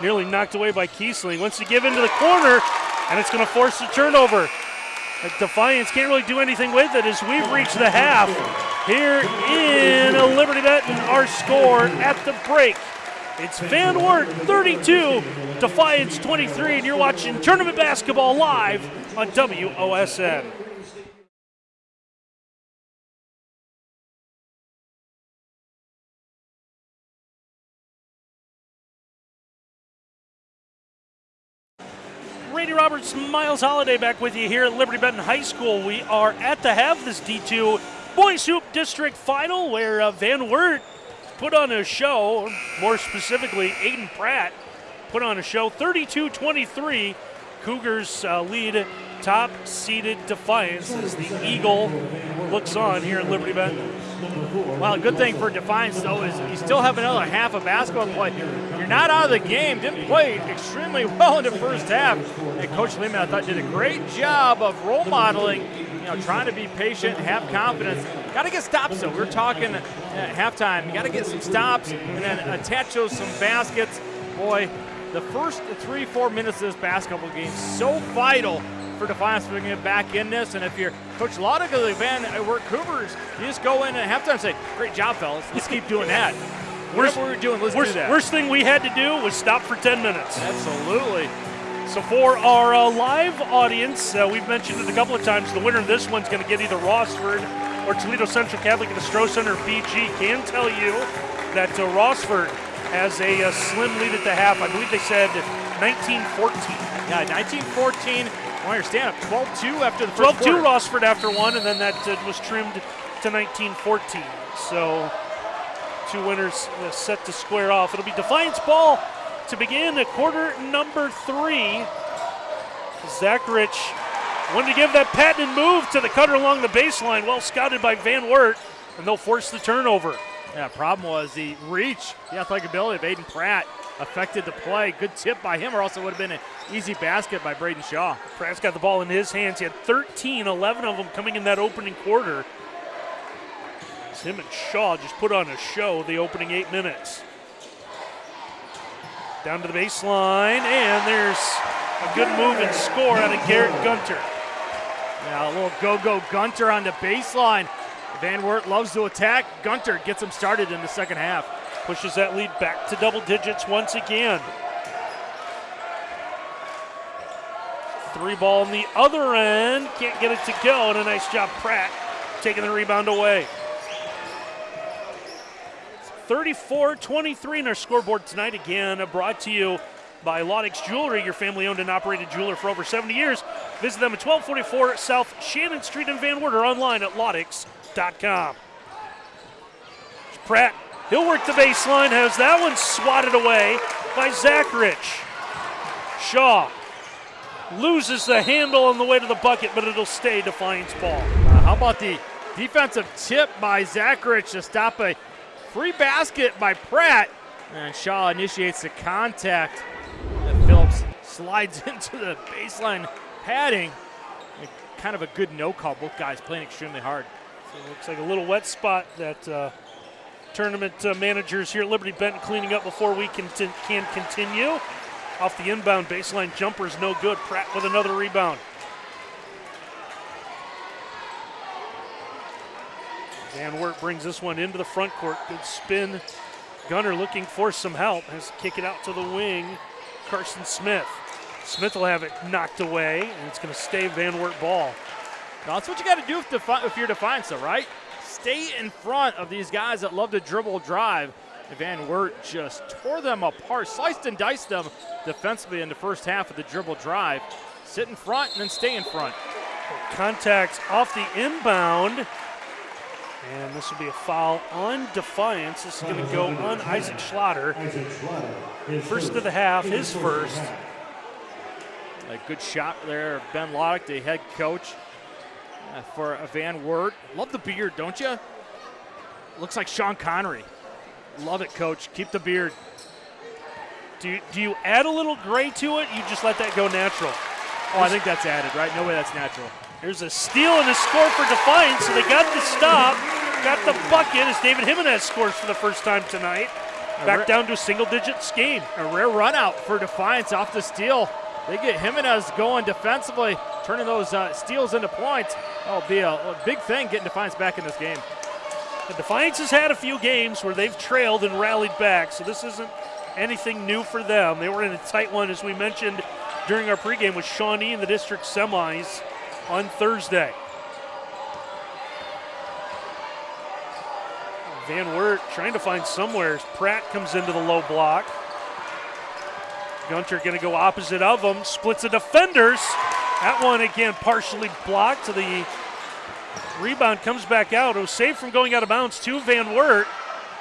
S1: Nearly knocked away by Kiesling. Wants to give into the corner, and it's going to force the turnover. Defiance can't really do anything with it as we've reached the half here in a Liberty Benton our score at the break. It's Van Wert 32, Defiance 23, and you're watching Tournament Basketball live on WOSN. Roberts, Miles Holiday back with you here at Liberty Benton High School. We are at the half this D2 Boys Hoop District Final where uh, Van Wert put on a show, more specifically, Aiden Pratt put on a show 32 23. Cougars uh, lead top seeded Defiance as the Eagle looks on here at Liberty Benton.
S2: Well, good thing for Defiance, though, is you still have another half of basketball play. You're not out of the game. Didn't play extremely well in the first half. And Coach Lehman, I thought, did a great job of role modeling, you know, trying to be patient, have confidence. Got to get stops, though. We are talking at halftime. You got to get some stops and then attach those some baskets. Boy, the first three, four minutes of this basketball game so vital for Defiance to get back in this. And if you're Coach Laudica, Van Wert Cougars, you just go in at halftime and say, great job, fellas. Let's keep doing that. Worst, Whatever we're doing, let's
S1: worst,
S2: do that.
S1: Worst thing we had to do was stop for 10 minutes.
S2: Absolutely.
S1: So for our uh, live audience, uh, we've mentioned it a couple of times, the winner of this one's going to get either Rossford or Toledo Central Catholic at the Stroh Center BG. Can tell you that uh, Rossford has a, a, slim lead at the half. I believe they said 1914.
S2: Yeah, 1914 I understand up 12-2 after the first
S1: 12-2 Rossford after one, and then that uh, was trimmed to 19-14. So two winners uh, set to square off. It'll be Defiance ball to begin a quarter number three. Zachrich wanted to give that patented move to the cutter along the baseline, well scouted by Van Wert, and they'll force the turnover.
S2: Yeah, problem was the reach, the athletic ability of Aiden Pratt affected the play. Good tip by him, or else it would have been an easy basket by Braden Shaw.
S1: Pratt's got the ball in his hands. He had 13, 11 of them coming in that opening quarter. It's him and Shaw just put on a show the opening eight minutes. Down to the baseline, and there's a good move and score out of Garrett Gunter.
S2: Yeah, a little go-go Gunter on the baseline. Van Wert loves to attack. Gunter gets him started in the second half
S1: pushes that lead back to double digits once again. Three ball on the other end, can't get it to go, and a nice job, Pratt, taking the rebound away. 34 23 in our scoreboard tonight. Again, brought to you by Laudick's Jewelry, your family owned and operated jeweler for over 70 years. Visit them at 1244 South Shannon Street in Van Wert or online at laudix.com. Pratt, he'll work the baseline, has that one swatted away by Zachrich. Shaw loses the handle on the way to the bucket, but it'll stay Defiance ball.
S2: Uh, how about the defensive tip by Zachrich to stop a free basket by Pratt? And Shaw initiates the contact. And Phillips slides into the baseline padding. Kind of a good no call. Both guys playing extremely hard.
S1: So it looks like a little wet spot that uh, tournament uh, managers here at Liberty Benton cleaning up before we can, t- can continue. Off the inbound baseline jumper is no good. Pratt with another rebound. Van Wert brings this one into the front court. Good spin. Gunner looking for some help. Has to kick it out to the wing. Carson Smith. Smith will have it knocked away, and it's going to stay Van Wert ball.
S2: Now, that's what you got to do if, defi- if you're Defiance, right? Stay in front of these guys that love to dribble drive. Van Wert just tore them apart, sliced and diced them defensively in the first half of the dribble drive. Sit in front and then stay in front.
S1: Contact off the inbound. And this will be a foul on Defiance. This is going to go on Isaac Schlatter. First of the half, his first.
S2: A good shot there, Ben Laudick, the head coach Uh, for a Van Wert. Love the beard, don't you? Looks like Sean Connery. Love it, coach. Keep the beard.
S1: Do you, do you add a little gray to it? You just let that go natural.
S2: Oh, I think that's added, right? No way that's natural.
S1: There's a steal and a score for Defiance, so they got the stop, got the bucket as David Jimenez scores for the first time tonight. Back down to a single digits game.
S2: A rare run out for Defiance off the steal. They get Jimenez going defensively, turning those uh, steals into points. That'll be a, a big thing getting Defiance back in this game.
S1: The Defiance has had a few games where they've trailed and rallied back, so this isn't anything new for them. They were in a tight one, as we mentioned during our pregame, with Shawnee in the district semis on Thursday. Van Wert trying to find somewhere Pratt comes into the low block. Gunter going to go opposite of him, splits the defenders. That one again partially blocked to the rebound comes back out. It was saved from going out of bounds to Van Wert.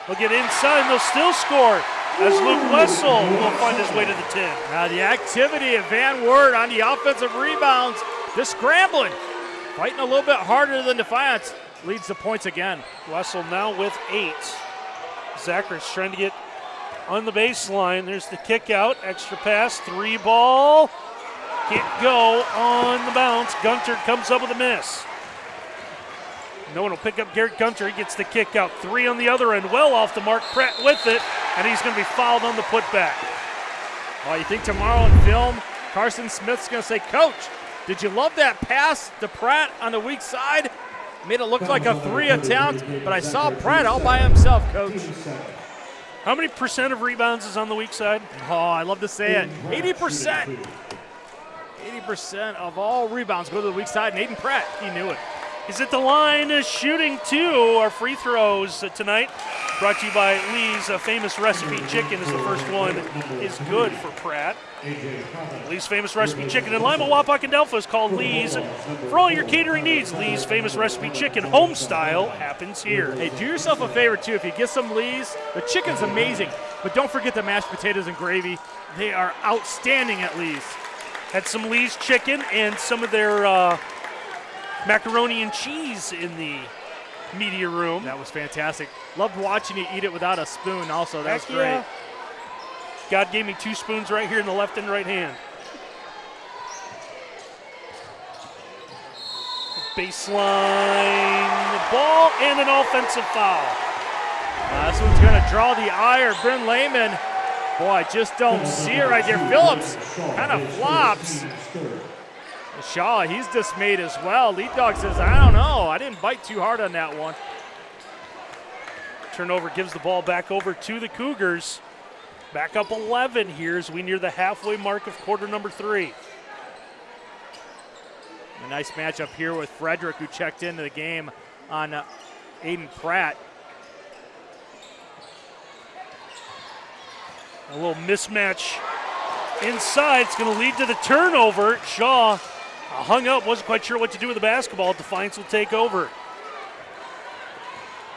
S1: They'll get inside and they'll still score as Luke Wessel will find his way to the 10.
S2: Now the activity of Van Wert on the offensive rebounds, just scrambling, fighting a little bit harder than Defiance, leads the points again.
S1: Wessel now with eight. Zachrich trying to get on the baseline. There's the kick out, extra pass, three ball. Can't go on the bounce. Gunter comes up with a miss. No one will pick up Garrett Gunter. He gets the kick out. Three on the other end, well off the mark. Pratt with it, and he's going to be fouled on the putback.
S2: Well, you think tomorrow in film, Carson Smith's going to say, Coach, did you love that pass to Pratt on the weak side? Made it look like a three attempt, but I saw Pratt all by himself, Coach.
S1: How many percent of rebounds is on the weak side?
S2: Oh, I love to say it. 80%. 80% of all rebounds go to the weak side, and Aiden Pratt, he knew it.
S1: Is at the line shooting two. Our free throws tonight brought to you by Lee's Famous Recipe Chicken is the first one is good for Pratt. Lee's Famous Recipe Chicken in Lima, Wapak, and Delphos is called Lee's. For all your catering needs, Lee's Famous Recipe Chicken home style happens here.
S2: Hey, do yourself a favor too. If you get some Lee's, the chicken's amazing, but don't forget the mashed potatoes and gravy. They are outstanding at Lee's.
S1: Had some Lee's chicken and some of their uh, macaroni and cheese in the media room.
S2: That was fantastic. Loved watching you eat it without a spoon. Also, that was great.
S1: yeah. God gave me two spoons right here in the left and right hand. Baseline ball and an offensive foul.
S2: Uh, this one's going to draw the ire of Ben Lehman. Boy, I just don't see it right there. Phillips kind of flops. Shaw, he's dismayed as well. Lead dog says, I don't know. I didn't bite too hard on that one.
S1: Turnover gives the ball back over to the Cougars. Back up 11 here as we near the halfway mark of quarter number three.
S2: A nice matchup here with Frederick, who checked into the game on uh, Aiden Pratt.
S1: A little mismatch inside. It's going to lead to the turnover. Shaw hung up, wasn't quite sure what to do with the basketball. Defiance will take over.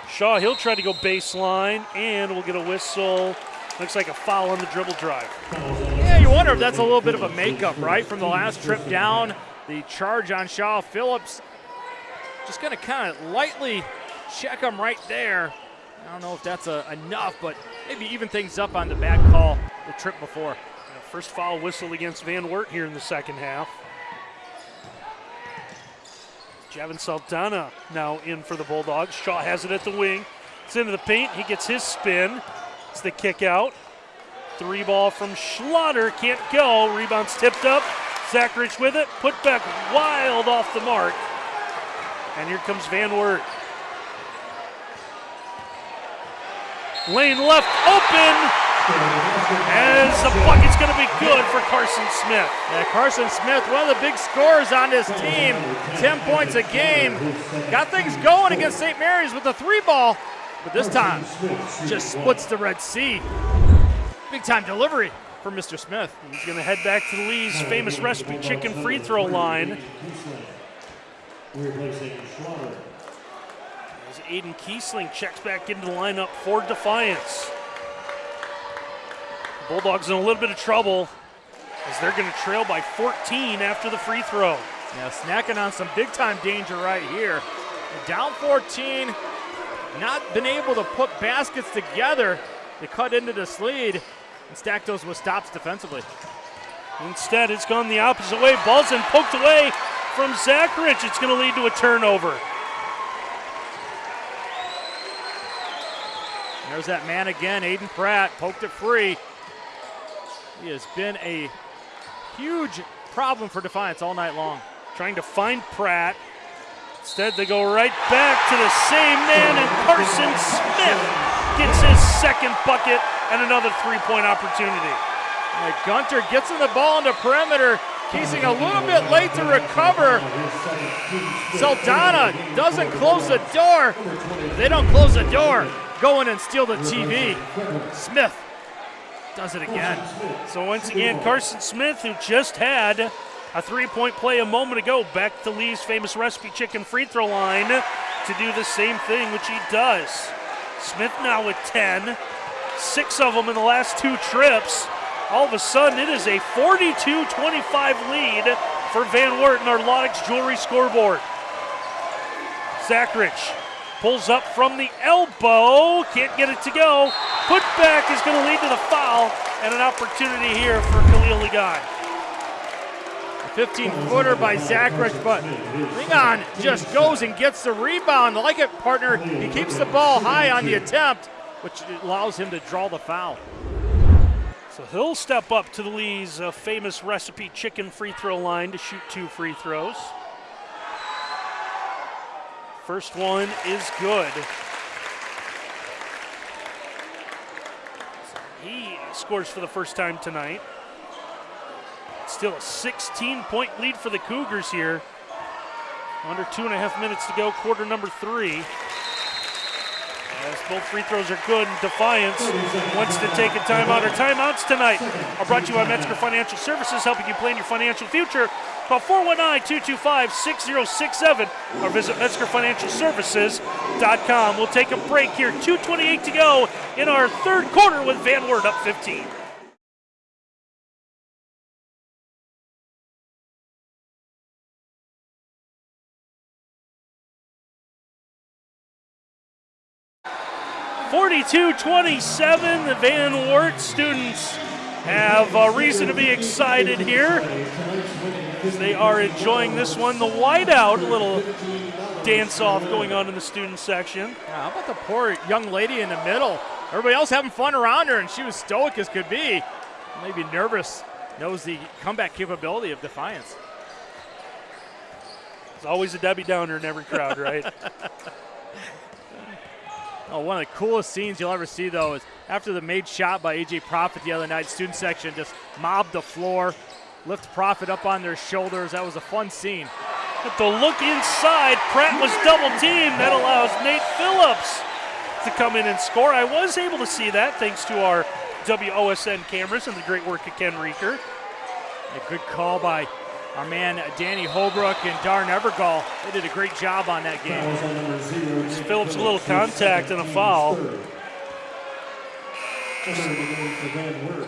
S1: Shaw, he'll try to go baseline, and we'll get a whistle. Looks like a foul on the dribble drive.
S2: Yeah, you wonder if that's a little bit of a makeup, right, from the last trip down. The charge on Shaw Phillips. Just going to kind of lightly check him right there. I don't know if that's a, enough, but maybe even things up on the back call the trip before.
S1: First foul whistle against Van Wert here in the second half. Javin Saldana now in for the Bulldogs. Shaw has it at the wing. It's into the paint. He gets his spin. It's the kick out. Three ball from Schlatter. Can't go. Rebound's tipped up. Zachrich with it. Put back wild off the mark. And here comes Van Wert. Lane left open. As the bucket's going to be good for Carson Smith.
S2: Yeah, Carson Smith, one of the big scorers on this team, 10 points a game. Got things going against St. Mary's with the three ball, but this time just splits the Red Sea. Big time delivery for Mr. Smith.
S1: He's going to head back to Lee's famous recipe chicken free throw line. As Aiden Kiesling checks back into the lineup for Defiance. Bulldogs in a little bit of trouble as they're going to trail by 14 after the free throw.
S2: Now snacking on some big time danger right here. Down 14, not been able to put baskets together to cut into this lead and stack those with stops defensively.
S1: Instead, it's gone the opposite way. Ball's in poked away from Zachrich. It's going to lead to a turnover.
S2: There's that man again, Aiden Pratt, poked it free. He has been a huge problem for Defiance all night long.
S1: Trying to find Pratt. Instead, they go right back to the same man, and Carson Smith gets his second bucket and another three point opportunity.
S2: Right, Gunter gets in the ball the perimeter. Kiesling a little bit late to recover. Saldana doesn't close the door. They don't close the door. Go in and steal the TV. Smith does it again.
S1: So once again, Carson Smith, who just had a three-point play a moment ago, back to Lee's famous recipe chicken free throw line to do the same thing, which he does. Smith now with 10, six of them in the last two trips. All of a sudden, it is a 42-25 lead for Van Wert and our Laudick's Jewelry scoreboard. Zachrich Pulls up from the elbow, can't get it to go. Put back is going to lead to the foul and an opportunity here for Khalil Ligon.
S2: 15 footer by Zachrich, but Ligon just goes and gets the rebound. I like it, partner. He keeps the ball high on the attempt, which allows him to draw the foul.
S1: So he'll step up to the Lee's uh, famous recipe chicken free throw line to shoot two free throws. First one is good. He scores for the first time tonight. Still a 16 point lead for the Cougars here. Under two and a half minutes to go, quarter number three. As both free throws are good, Defiance wants to take a timeout. Our timeouts tonight are brought to you by Metzger Financial Services, helping you plan your financial future. Call 419-225-6067 or visit MetzgerFinancialServices.com. We'll take a break here. 2.28 to go in our third quarter with Van Wert up 15. Forty-two twenty-seven. The Van Wert students have a reason to be excited here as they are enjoying this one. The whiteout, a little dance off going on in the student section.
S2: Yeah, how about the poor young lady in the middle? Everybody else having fun around her, and she was stoic as could be. Maybe nervous, knows the comeback capability of Defiance.
S1: There's always a Debbie Downer in every crowd, right?
S2: oh, one of the coolest scenes you'll ever see, though, is after the made shot by A.J. Profit the other night, student section just mobbed the floor, lift Profit up on their shoulders. That was a fun scene.
S1: But the look inside, Pratt was double teamed. That allows Nate Phillips to come in and score. I was able to see that thanks to our WOSN cameras and the great work of Ken Reeker.
S2: A good call by our man Danny Holbrook and Darn Evergall. They did a great job on that game.
S1: Phillips a little contact and a foul.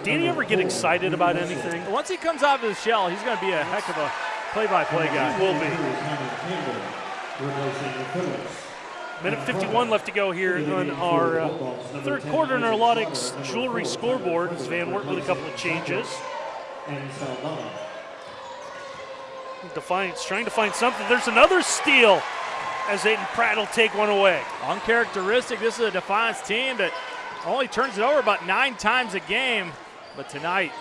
S1: Danny ever get excited about anything?
S2: Once he comes out of his shell, he's going to be a heck of a play-by-play guy.
S1: He will be. Minute 51 left to go here on our uh, third quarter in our Laudick's jewelry scoreboard. Van Wert with a couple of changes. Defiance trying to find something. There's another steal as Aiden Pratt will take one away.
S2: Uncharacteristic. This is a Defiance team that only turns it over about nine times a game. But tonight,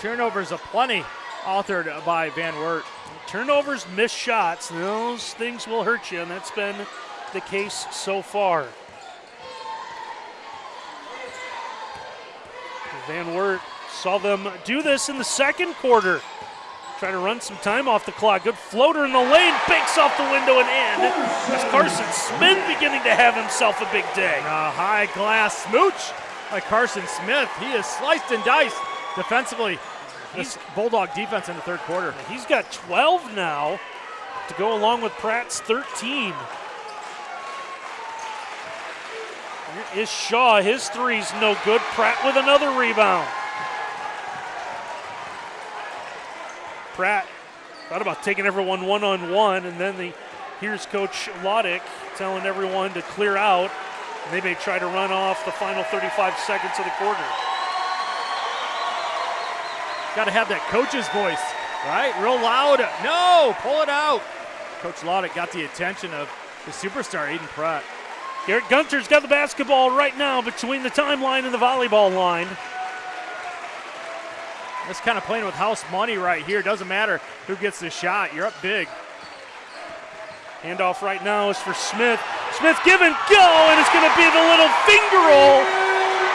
S2: turnovers aplenty authored by Van Wert.
S1: Turnovers, missed shots, those things will hurt you, and that's been the case so far. Van Wert saw them do this in the second quarter. Trying to run some time off the clock. Good floater in the lane, banks off the window and in. As Carson Smith beginning to have himself a big day.
S2: A high glass smooch by Carson Smith. He is sliced and diced defensively. This Bulldog defense in the third quarter.
S1: He's got 12 now to go along with Pratt's 13. Here is Shaw. His three's no good. Pratt with another rebound. Pratt thought about taking everyone one on one, and then the here's Coach Laudick telling everyone to clear out. And they may try to run off the final 35 seconds of the quarter.
S2: Got to have that coach's voice, right? Real loud. No, pull it out. Coach Laudick got the attention of the superstar, Aiden Pratt.
S1: Garrett Gunter's got the basketball right now between the timeline and the volleyball line.
S2: This kind of playing with house money right here. Doesn't matter who gets the shot. You're up big.
S1: Handoff right now is for Smith. Smith give and go, and it's going to be the little finger roll.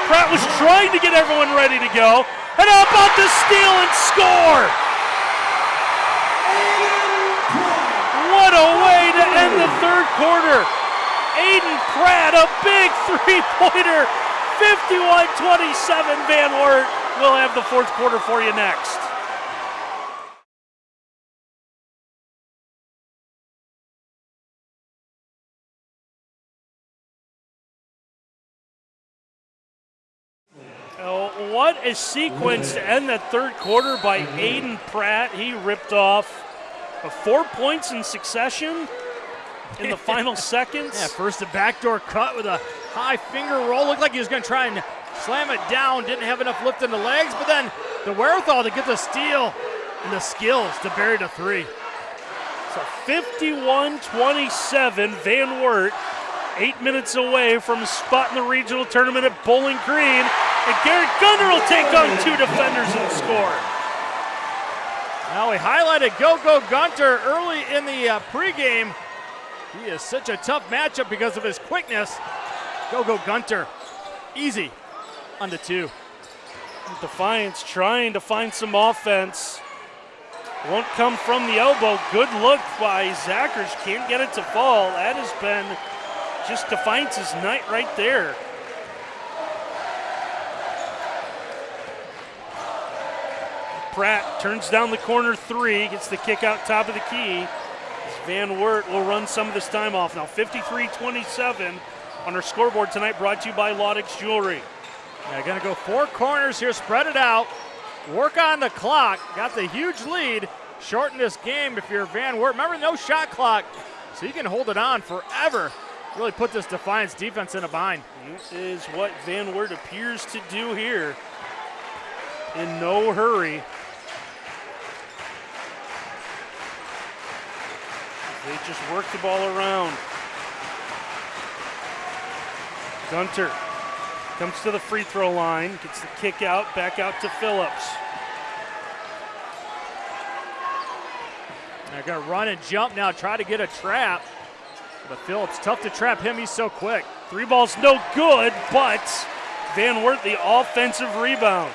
S1: Pratt was trying to get everyone ready to go. And how about the steal and score? What a way to end the third quarter. Aiden Pratt, a big three-pointer. 51-27 Van Wert. We'll have the fourth quarter for you next. Oh, what a sequence to end that third quarter by Aiden Pratt. He ripped off uh, four points in succession in the final seconds.
S2: Yeah, first a backdoor cut with a high finger roll. Looked like he was going to try and slam it down. Didn't have enough lift in the legs, but then the wherewithal to get the steal and the skills to bury the three.
S1: So 51-27, Van Wert, eight minutes away from a spot in the regional tournament at Bowling Green. And Garrett Gunter will take on two defenders and score.
S2: Now we highlighted Go-Go Gunter early in the uh, pregame. He is such a tough matchup because of his quickness. Go-Go Gunter, easy on the two.
S1: Defiance trying to find some offense. Won't come from the elbow. Good look by Zachers. Can't get it to fall. That has been just Defiance's night right there. Pratt turns down the corner three, gets the kick out top of the key. Van Wert will run some of this time off now. 53-27 on our scoreboard tonight, brought to you by Laudick's Jewelry.
S2: Yeah, gonna go four corners here, spread it out, work on the clock. Got the huge lead, shorten this game if you're Van Wert. Remember, no shot clock, so you can hold it on forever. Really put this Defiance defense in a bind.
S1: This is what Van Wert appears to do here. In no hurry. They just work the ball around. Gunter comes to the free throw line, gets the kick out, back out to Phillips.
S2: They're to run and jump now, try to get a trap. But Phillips, tough to trap him. He's so quick.
S1: Three balls no good, but Van Wert the offensive rebound.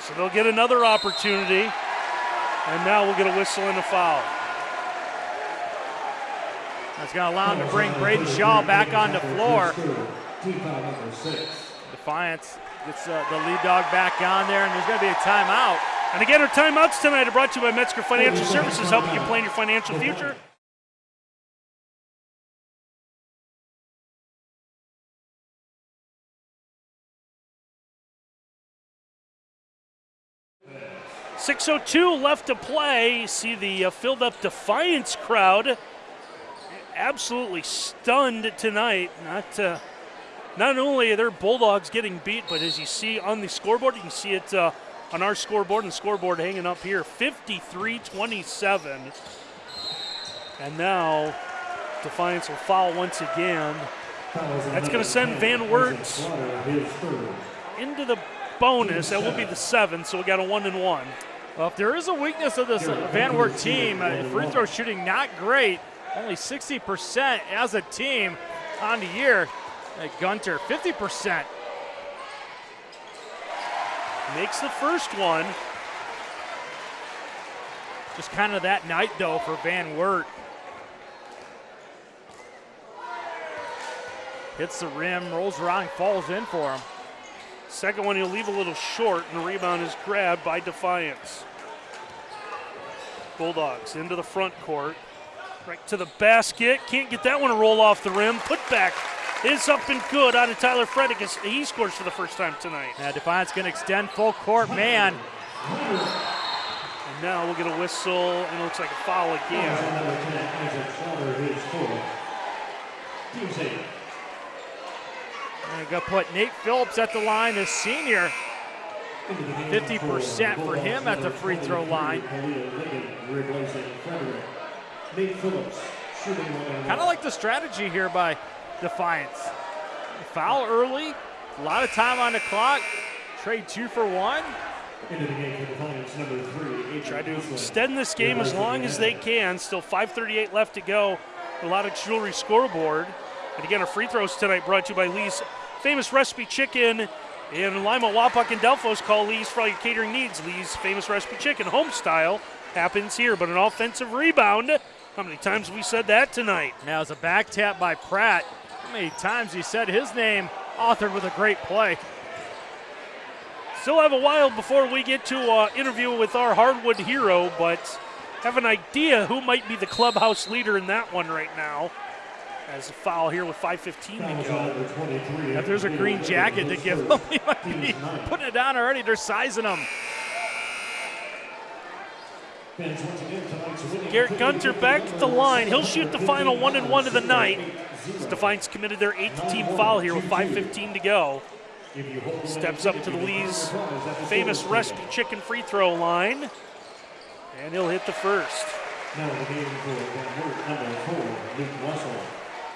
S1: So they'll get another opportunity. And now we'll get a whistle and a foul.
S2: That's to allow him to bring Braden Shaw back on the floor. Defiance gets uh, the lead dog back on there, and there's going to be a timeout.
S1: And again, our timeouts tonight are brought to you by Metzger Financial Services, helping you plan your financial future. Six oh two left to play. See the uh, filled up Defiance crowd, absolutely stunned tonight. Not uh, not only are their Bulldogs getting beat, but as you see on the scoreboard, you can see it uh, on our scoreboard and scoreboard hanging up here 53 27. And now Defiance will foul once again. That's going to send Van Wert into the bonus. That will be the seventh, so we got a one and one.
S2: Well, if there is a weakness of this Van Wert team, uh, free throw shooting not great, only 60% as a team on the year. Gunter, 50%.
S1: Makes the first one.
S2: Just kind of that night, though, for Van Wert. Hits the rim, rolls around, falls in for him.
S1: Second one, he'll leave a little short, and the rebound is grabbed by Defiance. Bulldogs into the front court. Right to the basket. Can't get that one to roll off the rim. Put back is up and good out of Tyler Freddick as he scores for the first time tonight.
S2: Yeah, Defiance going to extend full court man.
S1: And now we'll get a whistle, and it looks like a foul again.
S2: I'm going to put Nate Phillips at the line, the senior. 50% for him at the free throw line. Kind of like the strategy here by Defiance. Foul early, a lot of time on the clock. Trade two for one.
S1: Into the game for Defiance number three. Try to extend this game as long as they can. Still 5:38 left to go. A lot of jewelry scoreboard. And again, our free throws tonight brought to you by Lee's Famous Recipe Chicken in Lima, Wapak, and Delphos. Call Lee's for all your catering needs. Lee's Famous Recipe Chicken, home style, happens here. But an offensive rebound. How many times we said that tonight?
S2: Now it's a back tap by Pratt many times he said his name authored with a great play.
S1: Still have a while before we get to uh, interview with our hardwood hero, but have an idea who might be the clubhouse leader in that one right now. As a foul here with 5.15 to
S2: go. If there's a green jacket to give him, he might be putting it down already. They're sizing him.
S1: Garrett Gunter back at the line. He'll shoot the final one and one of the night. Defiance committed their eighth team foul here with 5.15 to go. Steps up to the Lee's famous recipe chicken free throw line, and he'll hit the first. Number four, Luke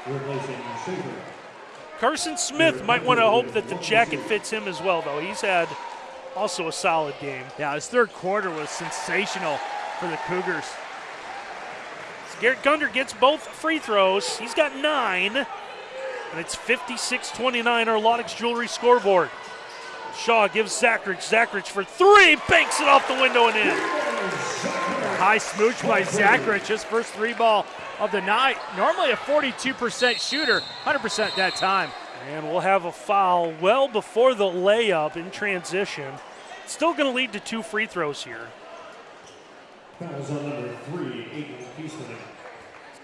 S1: replacing. Carson Smith might want to hope that the jacket fits him as well, though. He's had also a solid game.
S2: Yeah, his third quarter was sensational for the Cougars.
S1: Garrett Gunter gets both free throws. He's got nine, and it's 56 29, our Laudick's Jewelry scoreboard. Shaw gives Zachrich. Zachrich for three, banks it off the window and in.
S2: High smooch by Zachrich, his first three ball of the night. Normally a 42% shooter, 100% that time.
S1: And we'll have a foul well before the layup in transition. Still going to lead to two free throws here. Fouls on number three, Aiden Kiesling.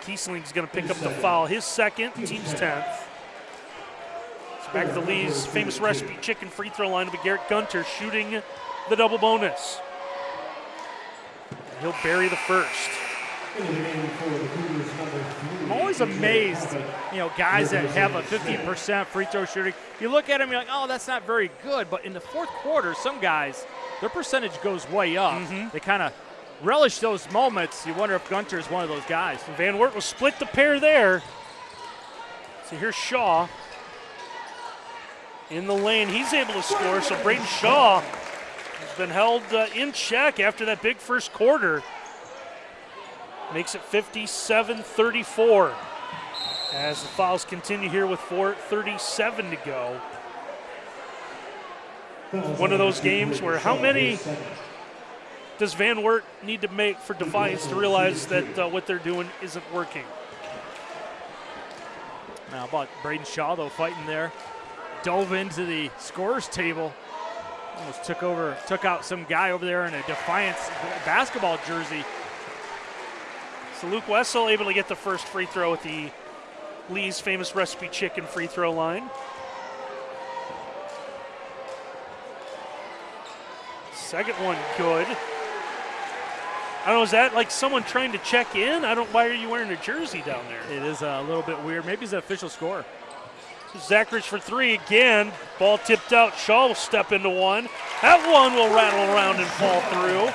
S1: Kiesling's going to pick up the foul, his second, team's 10th. Back to Lee's famous recipe chicken free throw line of Garrett Gunter shooting the double bonus. He'll bury the first.
S2: I'm always amazed, you know, guys that have a 15% free throw shooting. You look at them, you're like, oh, that's not very good. But in the fourth quarter, some guys, their percentage goes way up. Mm-hmm. They kind of relish those moments. You wonder if Gunter is one of those guys.
S1: Van Wert will split the pair there. So here's Shaw in the lane. He's able to score. So Braden Shaw has been held uh, in check after that big first quarter. Makes it 57 34 as the fouls continue here with 4.37 to go. One of those games where how many does Van Wert need to make for Defiance to realize that uh, what they're doing isn't working?
S2: Now, about Braden Shaw, though, fighting there. Dove into the scorers table. Almost took over, took out some guy over there in a Defiance basketball jersey.
S1: So Luke Wessel able to get the first free throw at the Lee's famous recipe chicken free throw line. Second one good. I don't know, is that like someone trying to check in? I don't why are you wearing a jersey down there?
S2: It is a little bit weird. Maybe it's an official score.
S1: Zachrich for three again. Ball tipped out. Shaw will step into one. That one will rattle around and fall through.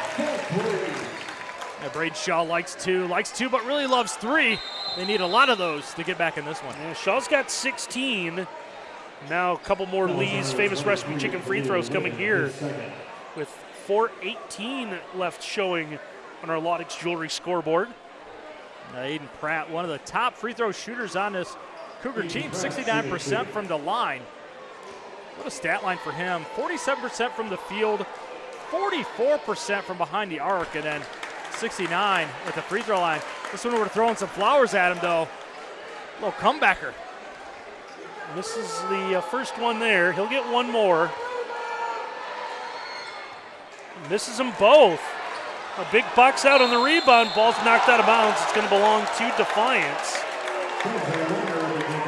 S2: Yeah, Braden Shaw likes two, likes two, but really loves three. They need a lot of those to get back in this one.
S1: Yeah, Shaw's got 16. Now a couple more Lee's famous recipe chicken free throws coming here with 4.18 left showing on our Laudick's Jewelry scoreboard.
S2: Now Aiden Pratt, one of the top free throw shooters on this Cougar team, 69% from the line. What a stat line for him. 47% from the field, 44% from behind the arc, and then 69 at the free throw line. This one we're throwing some flowers at him, though. A little comebacker.
S1: This is the uh, first one there. He'll get one more. Misses them both. A big box out on the rebound. Ball's knocked out of bounds. It's going to belong to Defiance.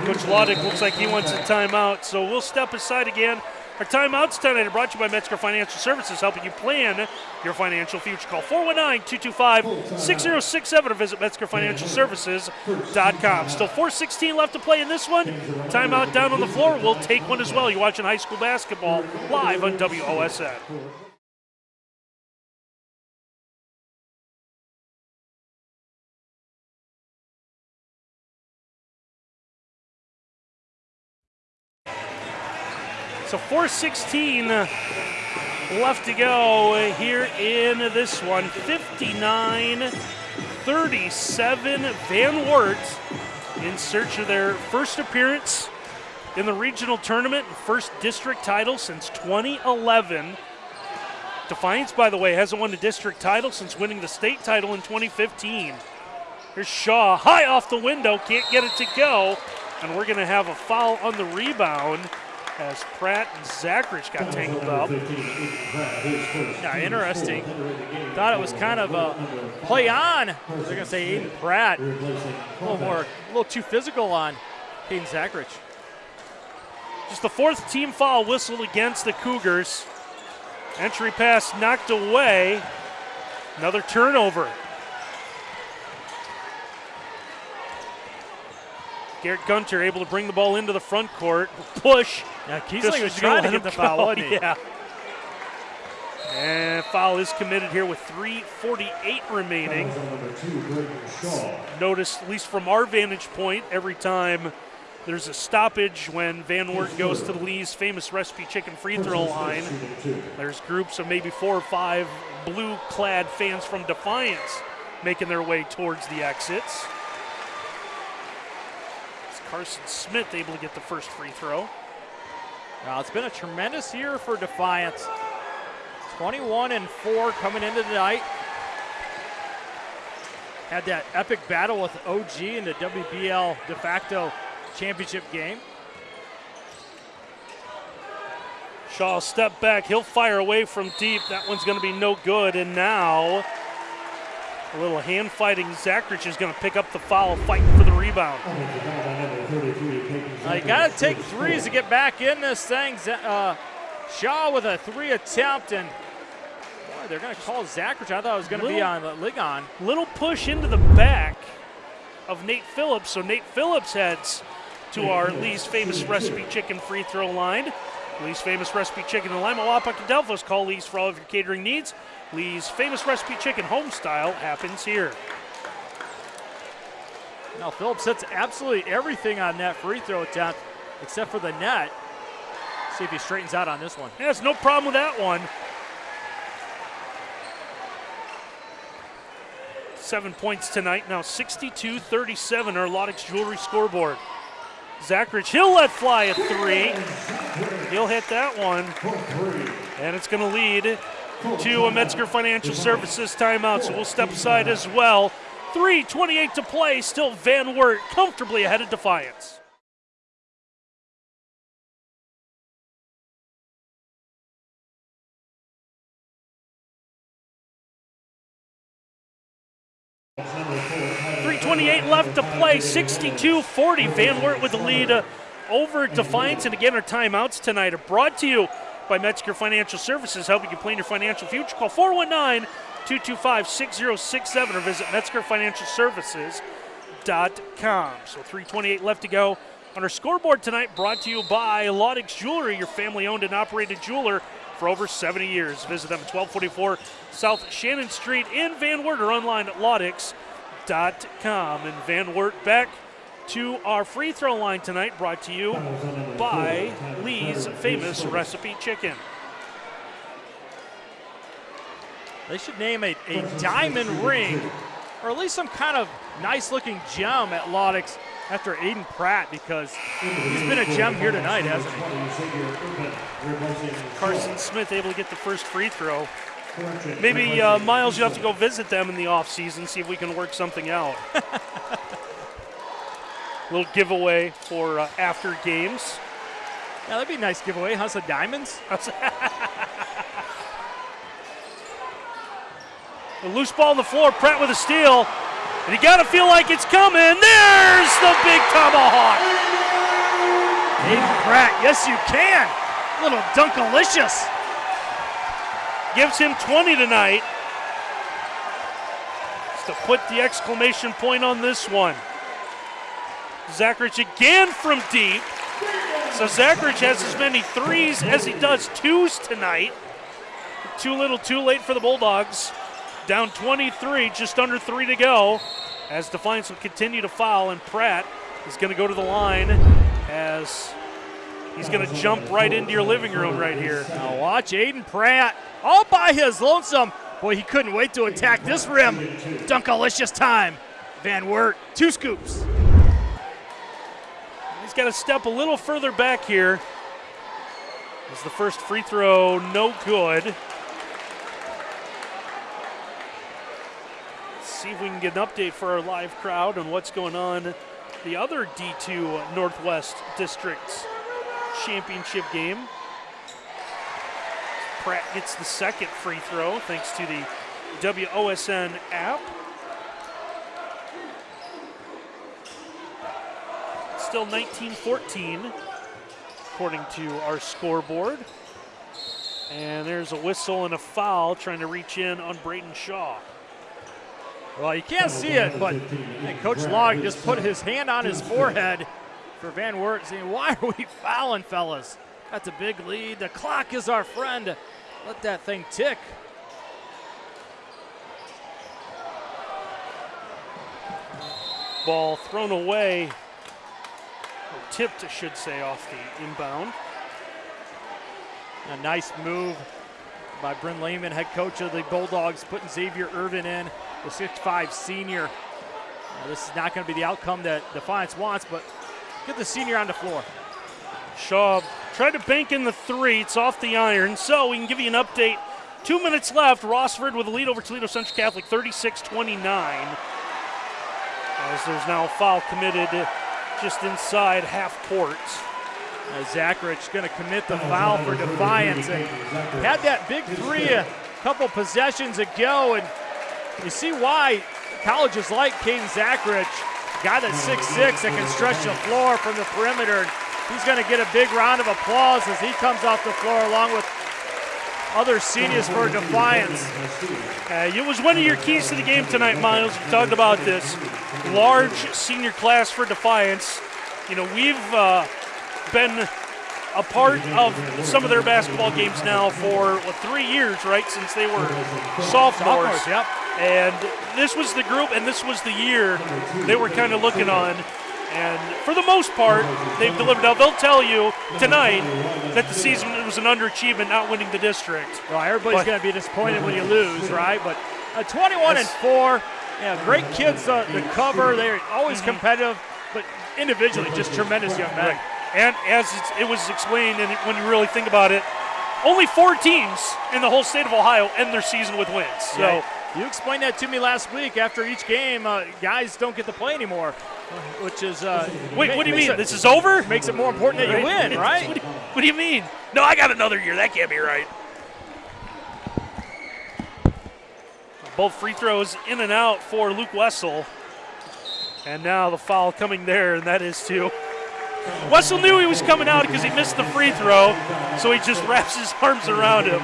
S1: Coach Laudick looks like he wants a timeout, so we'll step aside again. Our timeouts tonight are brought to you by Metzger Financial Services, helping you plan your financial future. Call 419-225-6067 or visit MetzgerFinancialServices.com. Still 4.16 left to play in this one. Timeout down on the floor. We'll take one as well. You're watching high school basketball live on WOSN. So 416 left to go here in this one. 59 37 Van Wert in search of their first appearance in the regional tournament, first district title since 2011. Defiance, by the way, hasn't won a district title since winning the state title in 2015. Here's Shaw, high off the window, can't get it to go, and we're going to have a foul on the rebound as Pratt and Zachrich got tangled up.
S2: Yeah, interesting. Thought it was kind of a play on. They're going to say Aiden Pratt. A little more, a little too physical on Aiden Zachrich.
S1: Just the fourth team foul whistled against the Cougars. Entry pass knocked away. Another turnover. Garrett Gunter able to bring the ball into the front court. Push.
S2: Yeah, Kiesling was trying to get the foul, wasn't he?
S1: Yeah. And foul is committed here with 3.48 remaining. Notice, at least from our vantage point, every time there's a stoppage when Van Wert goes to the Lee's famous recipe chicken free throw line, there's groups of maybe four or five blue clad fans from Defiance making their way towards the exits. Carson Smith able to get the first free throw.
S2: Well, it's been a tremendous year for Defiance. 21 and 4 coming into tonight. Had that epic battle with OG in the WBL de facto championship game.
S1: Shaw step back. He'll fire away from deep. That one's going to be no good. And now a little hand fighting. Zachrich is going to pick up the foul, fighting for the rebound.
S2: Uh, you got to take threes to get back in this thing. Uh, Shaw with a three attempt, and boy, they're going to call Zachrich. I thought it was going to be on the Ligon.
S1: Little push into the back of Nate Phillips. So Nate Phillips heads to our Lee's famous recipe chicken free throw line. Lee's famous recipe chicken in Lima, Wapak, and Delphos. Call Lee's for all of your catering needs. Lee's famous recipe chicken home style happens here.
S2: Now Phillips hits absolutely everything on that free throw attempt except for the net. See if he straightens out on this one.
S1: Yeah, no problem with that one. Seven points tonight. Now 62 37, our Laudick's Jewelry scoreboard. Zachrich, he'll let fly a three. He'll hit that one. And it's going to lead to a Metzger Financial Services timeout, so we'll step aside as well. 3.28 to play. Still Van Wert comfortably ahead of Defiance. Three twenty-eight left to play. 62-40. Van Wert with the lead uh, over Defiance, and again our timeouts tonight are brought to you by Metzger Financial Services, helping you plan your financial future. Call 419- 419-225-6067 or visit metzgerfinancialservices.com. So 328 left to go on our scoreboard tonight, brought to you by Laudick's Jewelry, your family-owned and operated jeweler for over 70 years. Visit them at 1244 South Shannon Street in Van Wert or online at laudix.com. And Van Wert back to our free throw line tonight, brought to you by Lee's Famous Recipe Chicken.
S2: They should name a, a diamond ring or at least some kind of nice looking gem at Laudick's after Aiden Pratt because he's been a gem here tonight, hasn't
S1: he? Carson Smith able to get the first free throw. Maybe uh, Miles, you have to go visit them in the off season, see if we can work something out. little giveaway for uh, after games.
S2: Yeah, that'd be a nice giveaway. Huh? Some diamonds.
S1: a loose ball on the floor. Pratt with a steal. And you got to feel like it's coming. There's the big tomahawk.
S2: Aiden Pratt, yes you can. Little dunkalicious.
S1: Gives him 20 tonight. Just to put the exclamation point on this one. Zachrich again from deep. So Zachrich has as many threes as he does twos tonight. Too little, too late for the Bulldogs. Down 23, just under three to go. As Defiance will continue to foul, and Pratt is going to go to the line as he's going to jump right into your living room right here.
S2: Now watch Aiden Pratt all by his lonesome. Boy, he couldn't wait to attack this rim. Dunkalicious time. Van Wert, two scoops.
S1: He's got to step a little further back here. As the first free throw, no good. See if we can get an update for our live crowd on what's going on the other D2 Northwest District's championship game. Pratt gets the second free throw thanks to the WOSN app. still 19-14, according to our scoreboard. And there's a whistle and a foul trying to reach in on Braden Shaw.
S2: Well, you can't see it, but Coach Log just put his hand on his forehead for Van Wert, saying, why are we fouling, fellas? That's a big lead. The clock is our friend. Let that thing tick.
S1: Ball thrown away tipped, I should say, off the inbound.
S2: A nice move by Bryn Lehman, head coach of the Bulldogs, putting Xavier Irvin in, the 6'5 senior. This is not going to be the outcome that Defiance wants, but get the senior on the floor.
S1: Shaw tried to bank in the three. It's off the iron. So we can give you an update. Two minutes left. Rossford with a lead over Toledo Central Catholic, 36 29. As there's now a foul committed just inside half court.
S2: Zachrich going to commit the foul for Defiance and had that big three a couple possessions ago, and you see why colleges like Caden Zachrich, guy that's 6'6", that can stretch the floor from the perimeter. He's going to get a big round of applause as he comes off the floor along with other seniors for Defiance.
S1: Uh, it was one of your keys to the game tonight, Miles. You talked about this large senior class for Defiance. You know, we've uh, been a part of some of their basketball games now for what, three years, right? Since they were sophomores.
S2: sophomores yep.
S1: And this was the group, and this was the year they were kind of looking on. And for the most part, they've delivered. Now, they'll tell you tonight that the season was an underachievement not winning the district.
S2: Well, everybody's going to be disappointed when you lose, right? But uh, 21 and 4, yeah, great kids uh, to cover. They're always mm-hmm. competitive, but individually, just tremendous young men.
S1: Right. And as it was explained, and when you really think about it, only four teams in the whole state of Ohio end their season with wins. So.
S2: You explained that to me last week. After each game, uh, guys don't get to play anymore, which is. Uh,
S1: Wait, what do you mean? It, this is over?
S2: Makes it more important that you win, right?
S1: what, do you, what do you mean? No, I got another year. That can't be right. Both free throws in and out for Luke Wessel. And now the foul coming there, and that is to. Wessel knew he was coming out because he missed the free throw, so he just wraps his arms around him.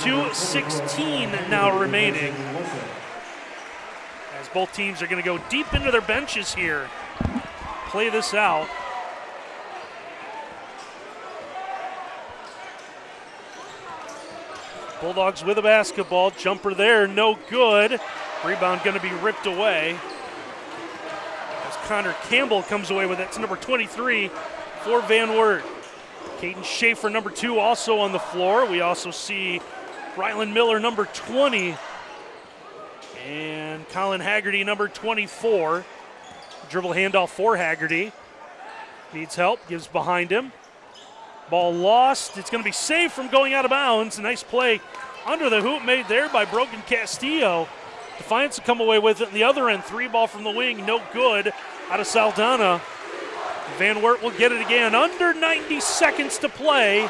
S1: 2.16 now remaining. As both teams are going to go deep into their benches here, play this out. Bulldogs with a basketball. Jumper there, no good. Rebound going to be ripped away. Connor Campbell comes away with it. It's number 23 for Van Wert. Caden Schaefer, number two, also on the floor. We also see Ryland Miller, number 20. And Colin Haggerty, number 24. Dribble handoff for Haggerty. Needs help, gives behind him. Ball lost. It's going to be saved from going out of bounds. Nice play under the hoop made there by Broken Castillo. Defiance will come away with it. The other end, three ball from the wing, no good out of Saldana. Van Wert will get it again. Under 90 seconds to play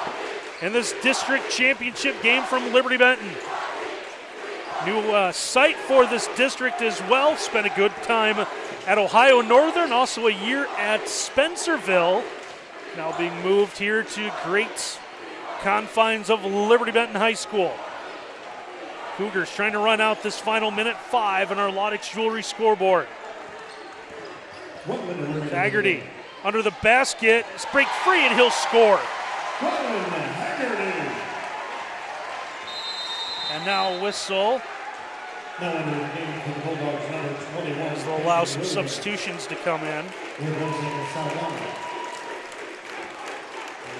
S1: in this district championship game from Liberty Benton. New uh, site for this district as well. Spent a good time at Ohio Northern, also a year at Spencerville. Now being moved here to great confines of Liberty Benton High School. Cougars trying to run out this final minute five on our Laudick's Jewelry scoreboard. Haggerty under the basket, break free, and he'll score. And now whistle. As they'll allow some substitutions to come in. And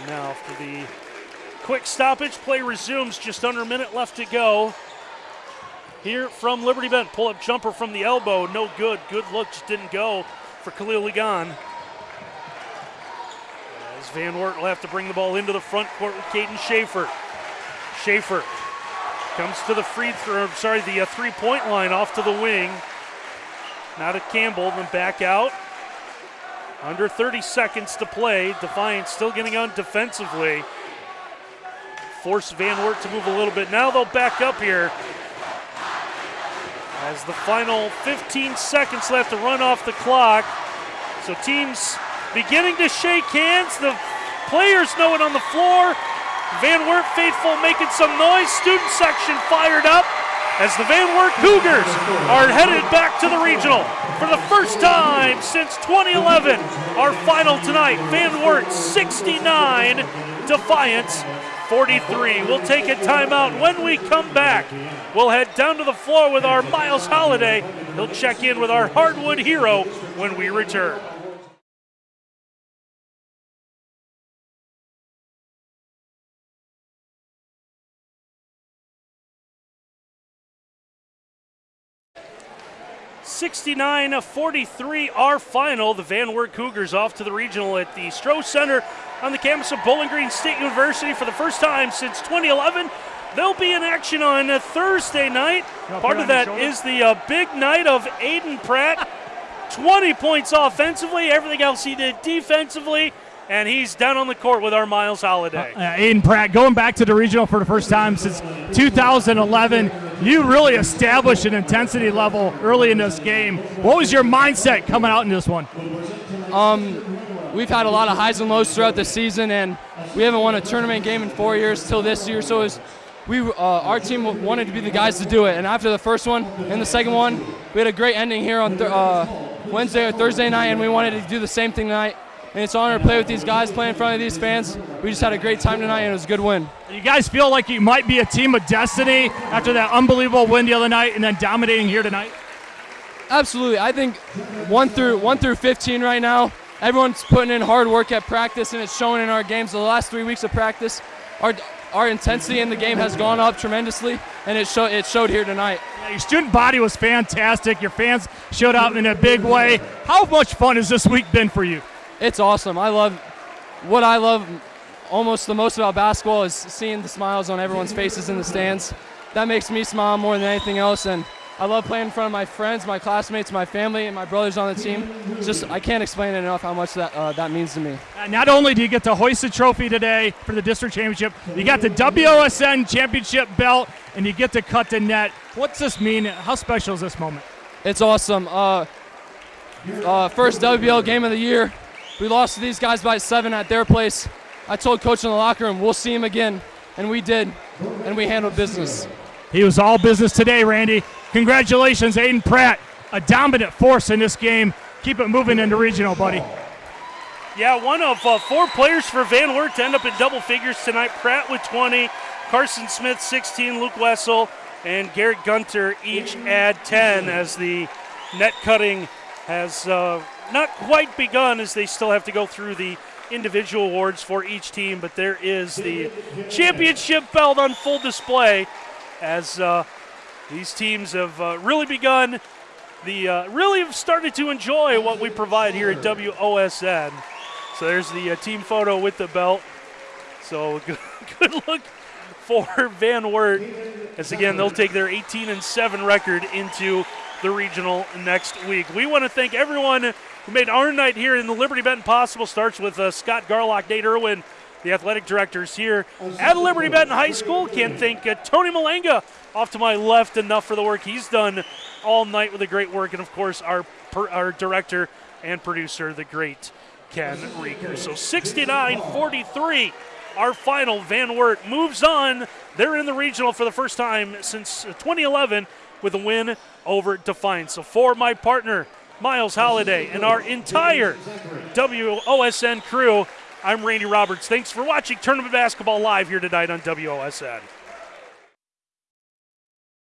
S1: now for the quick stoppage, play resumes. Just under a minute left to go. Here from Liberty Bent, pull up jumper from the elbow, no good. Good look, just didn't go for Khalil Ligon. As Van Wert will have to bring the ball into the front court with Caden Schaefer. Schaefer comes to the free throw, sorry, the uh, three point line off to the wing. Now to Campbell, then back out. Under 30 seconds to play. Defiance still getting on defensively. Force Van Wert to move a little bit. Now they'll back up here as the final 15 seconds left to run off the clock. So teams beginning to shake hands. The players know it on the floor. Van Wert faithful making some noise. Student section fired up as the Van Wert Cougars are headed back to the regional for the first time since 2011. Our final tonight, Van Wert 69, Defiance 43. We'll take a timeout. When we come back, we'll head down to the floor with our Miles Holiday. He'll check in with our hardwood hero when we return. Sixty-nine forty-three, our final. The Van Wert Cougars off to the regional at the Stroh Center on the campus of Bowling Green State University for the first time since 2011. They'll be in action on a Thursday night. Part of that is the uh, big night of Aiden Pratt. 20 points offensively, everything else he did defensively, and he's down on the court with our Miles Holiday.
S3: Uh, uh, Aiden Pratt going back to the regional for the first time since 2011. You really established an intensity level early in this game. What was your mindset coming out in this one?
S4: Um, we've had a lot of highs and lows throughout the season, and we haven't won a tournament game in four years till this year. So was, we, uh, our team wanted to be the guys to do it. And after the first one and the second one, we had a great ending here on th- uh, Wednesday or Thursday night, and we wanted to do the same thing tonight. And it's an honor to play with these guys, play in front of these fans. We just had a great time tonight, and it was a good win.
S3: You guys feel like you might be a team of destiny after that unbelievable win the other night, and then dominating here tonight.
S4: Absolutely, I think one through one through 15 right now everyone's putting in hard work at practice, and it's showing in our games. The last three weeks of practice, our our intensity in the game has gone up tremendously, and it, show, it showed here tonight.
S3: Yeah, your student body was fantastic. Your fans showed up in a big way. How much fun has this week been for you?
S4: It's awesome. I love what I love almost the most about basketball is seeing the smiles on everyone's faces in the stands. That makes me smile more than anything else, and I love playing in front of my friends, my classmates, my family, and my brothers on the team. It's just I can't explain it enough how much that uh, that means to me.
S3: Uh, Not only do you get to hoist the trophy today for the district championship, you got the WOSN championship belt, and you get to cut the net. What's this mean? How special is this moment?
S4: It's awesome. Uh, uh, first WBL game of the year. We lost to these guys by seven at their place. I told coach in the locker room we'll see him again, and we did, and we handled business.
S3: He was all business today, Randy. Congratulations, Aiden Pratt, a dominant force in this game. Keep it moving into regional, buddy.
S1: Yeah, one of uh, four players for Van Wert to end up in double figures tonight. Pratt with 20, Carson Smith 16, Luke Wessel, and Garrett Gunter each add 10 as the net cutting has uh, not quite begun as they still have to go through the individual awards for each team. But there is the championship belt on full display as uh, these teams have uh, really begun the uh, really have started to enjoy what we provide here at WOSN. So there's the uh, team photo with the belt. So good, good look for Van Wert. As again, they'll take their 18 and 7 record into the regional next week. We want to thank everyone who made our night here in the Liberty Benton possible. Starts with uh, Scott Garlock, Nate Irwin, the athletic directors here at Liberty Benton High School. Can't thank uh, Tony Malenga off to my left enough for the work he's done all night with the great work, and of course our per, our director and producer, the great Ken Rieger. So 69-43, our final. Van Wert moves on. They're in the regional for the first time since 2011 with a win over Defiance. So for my partner, Miles Holiday, and our entire WOSN crew, I'm Randy Roberts. Thanks for watching Tournament Basketball Live here tonight on WOSN.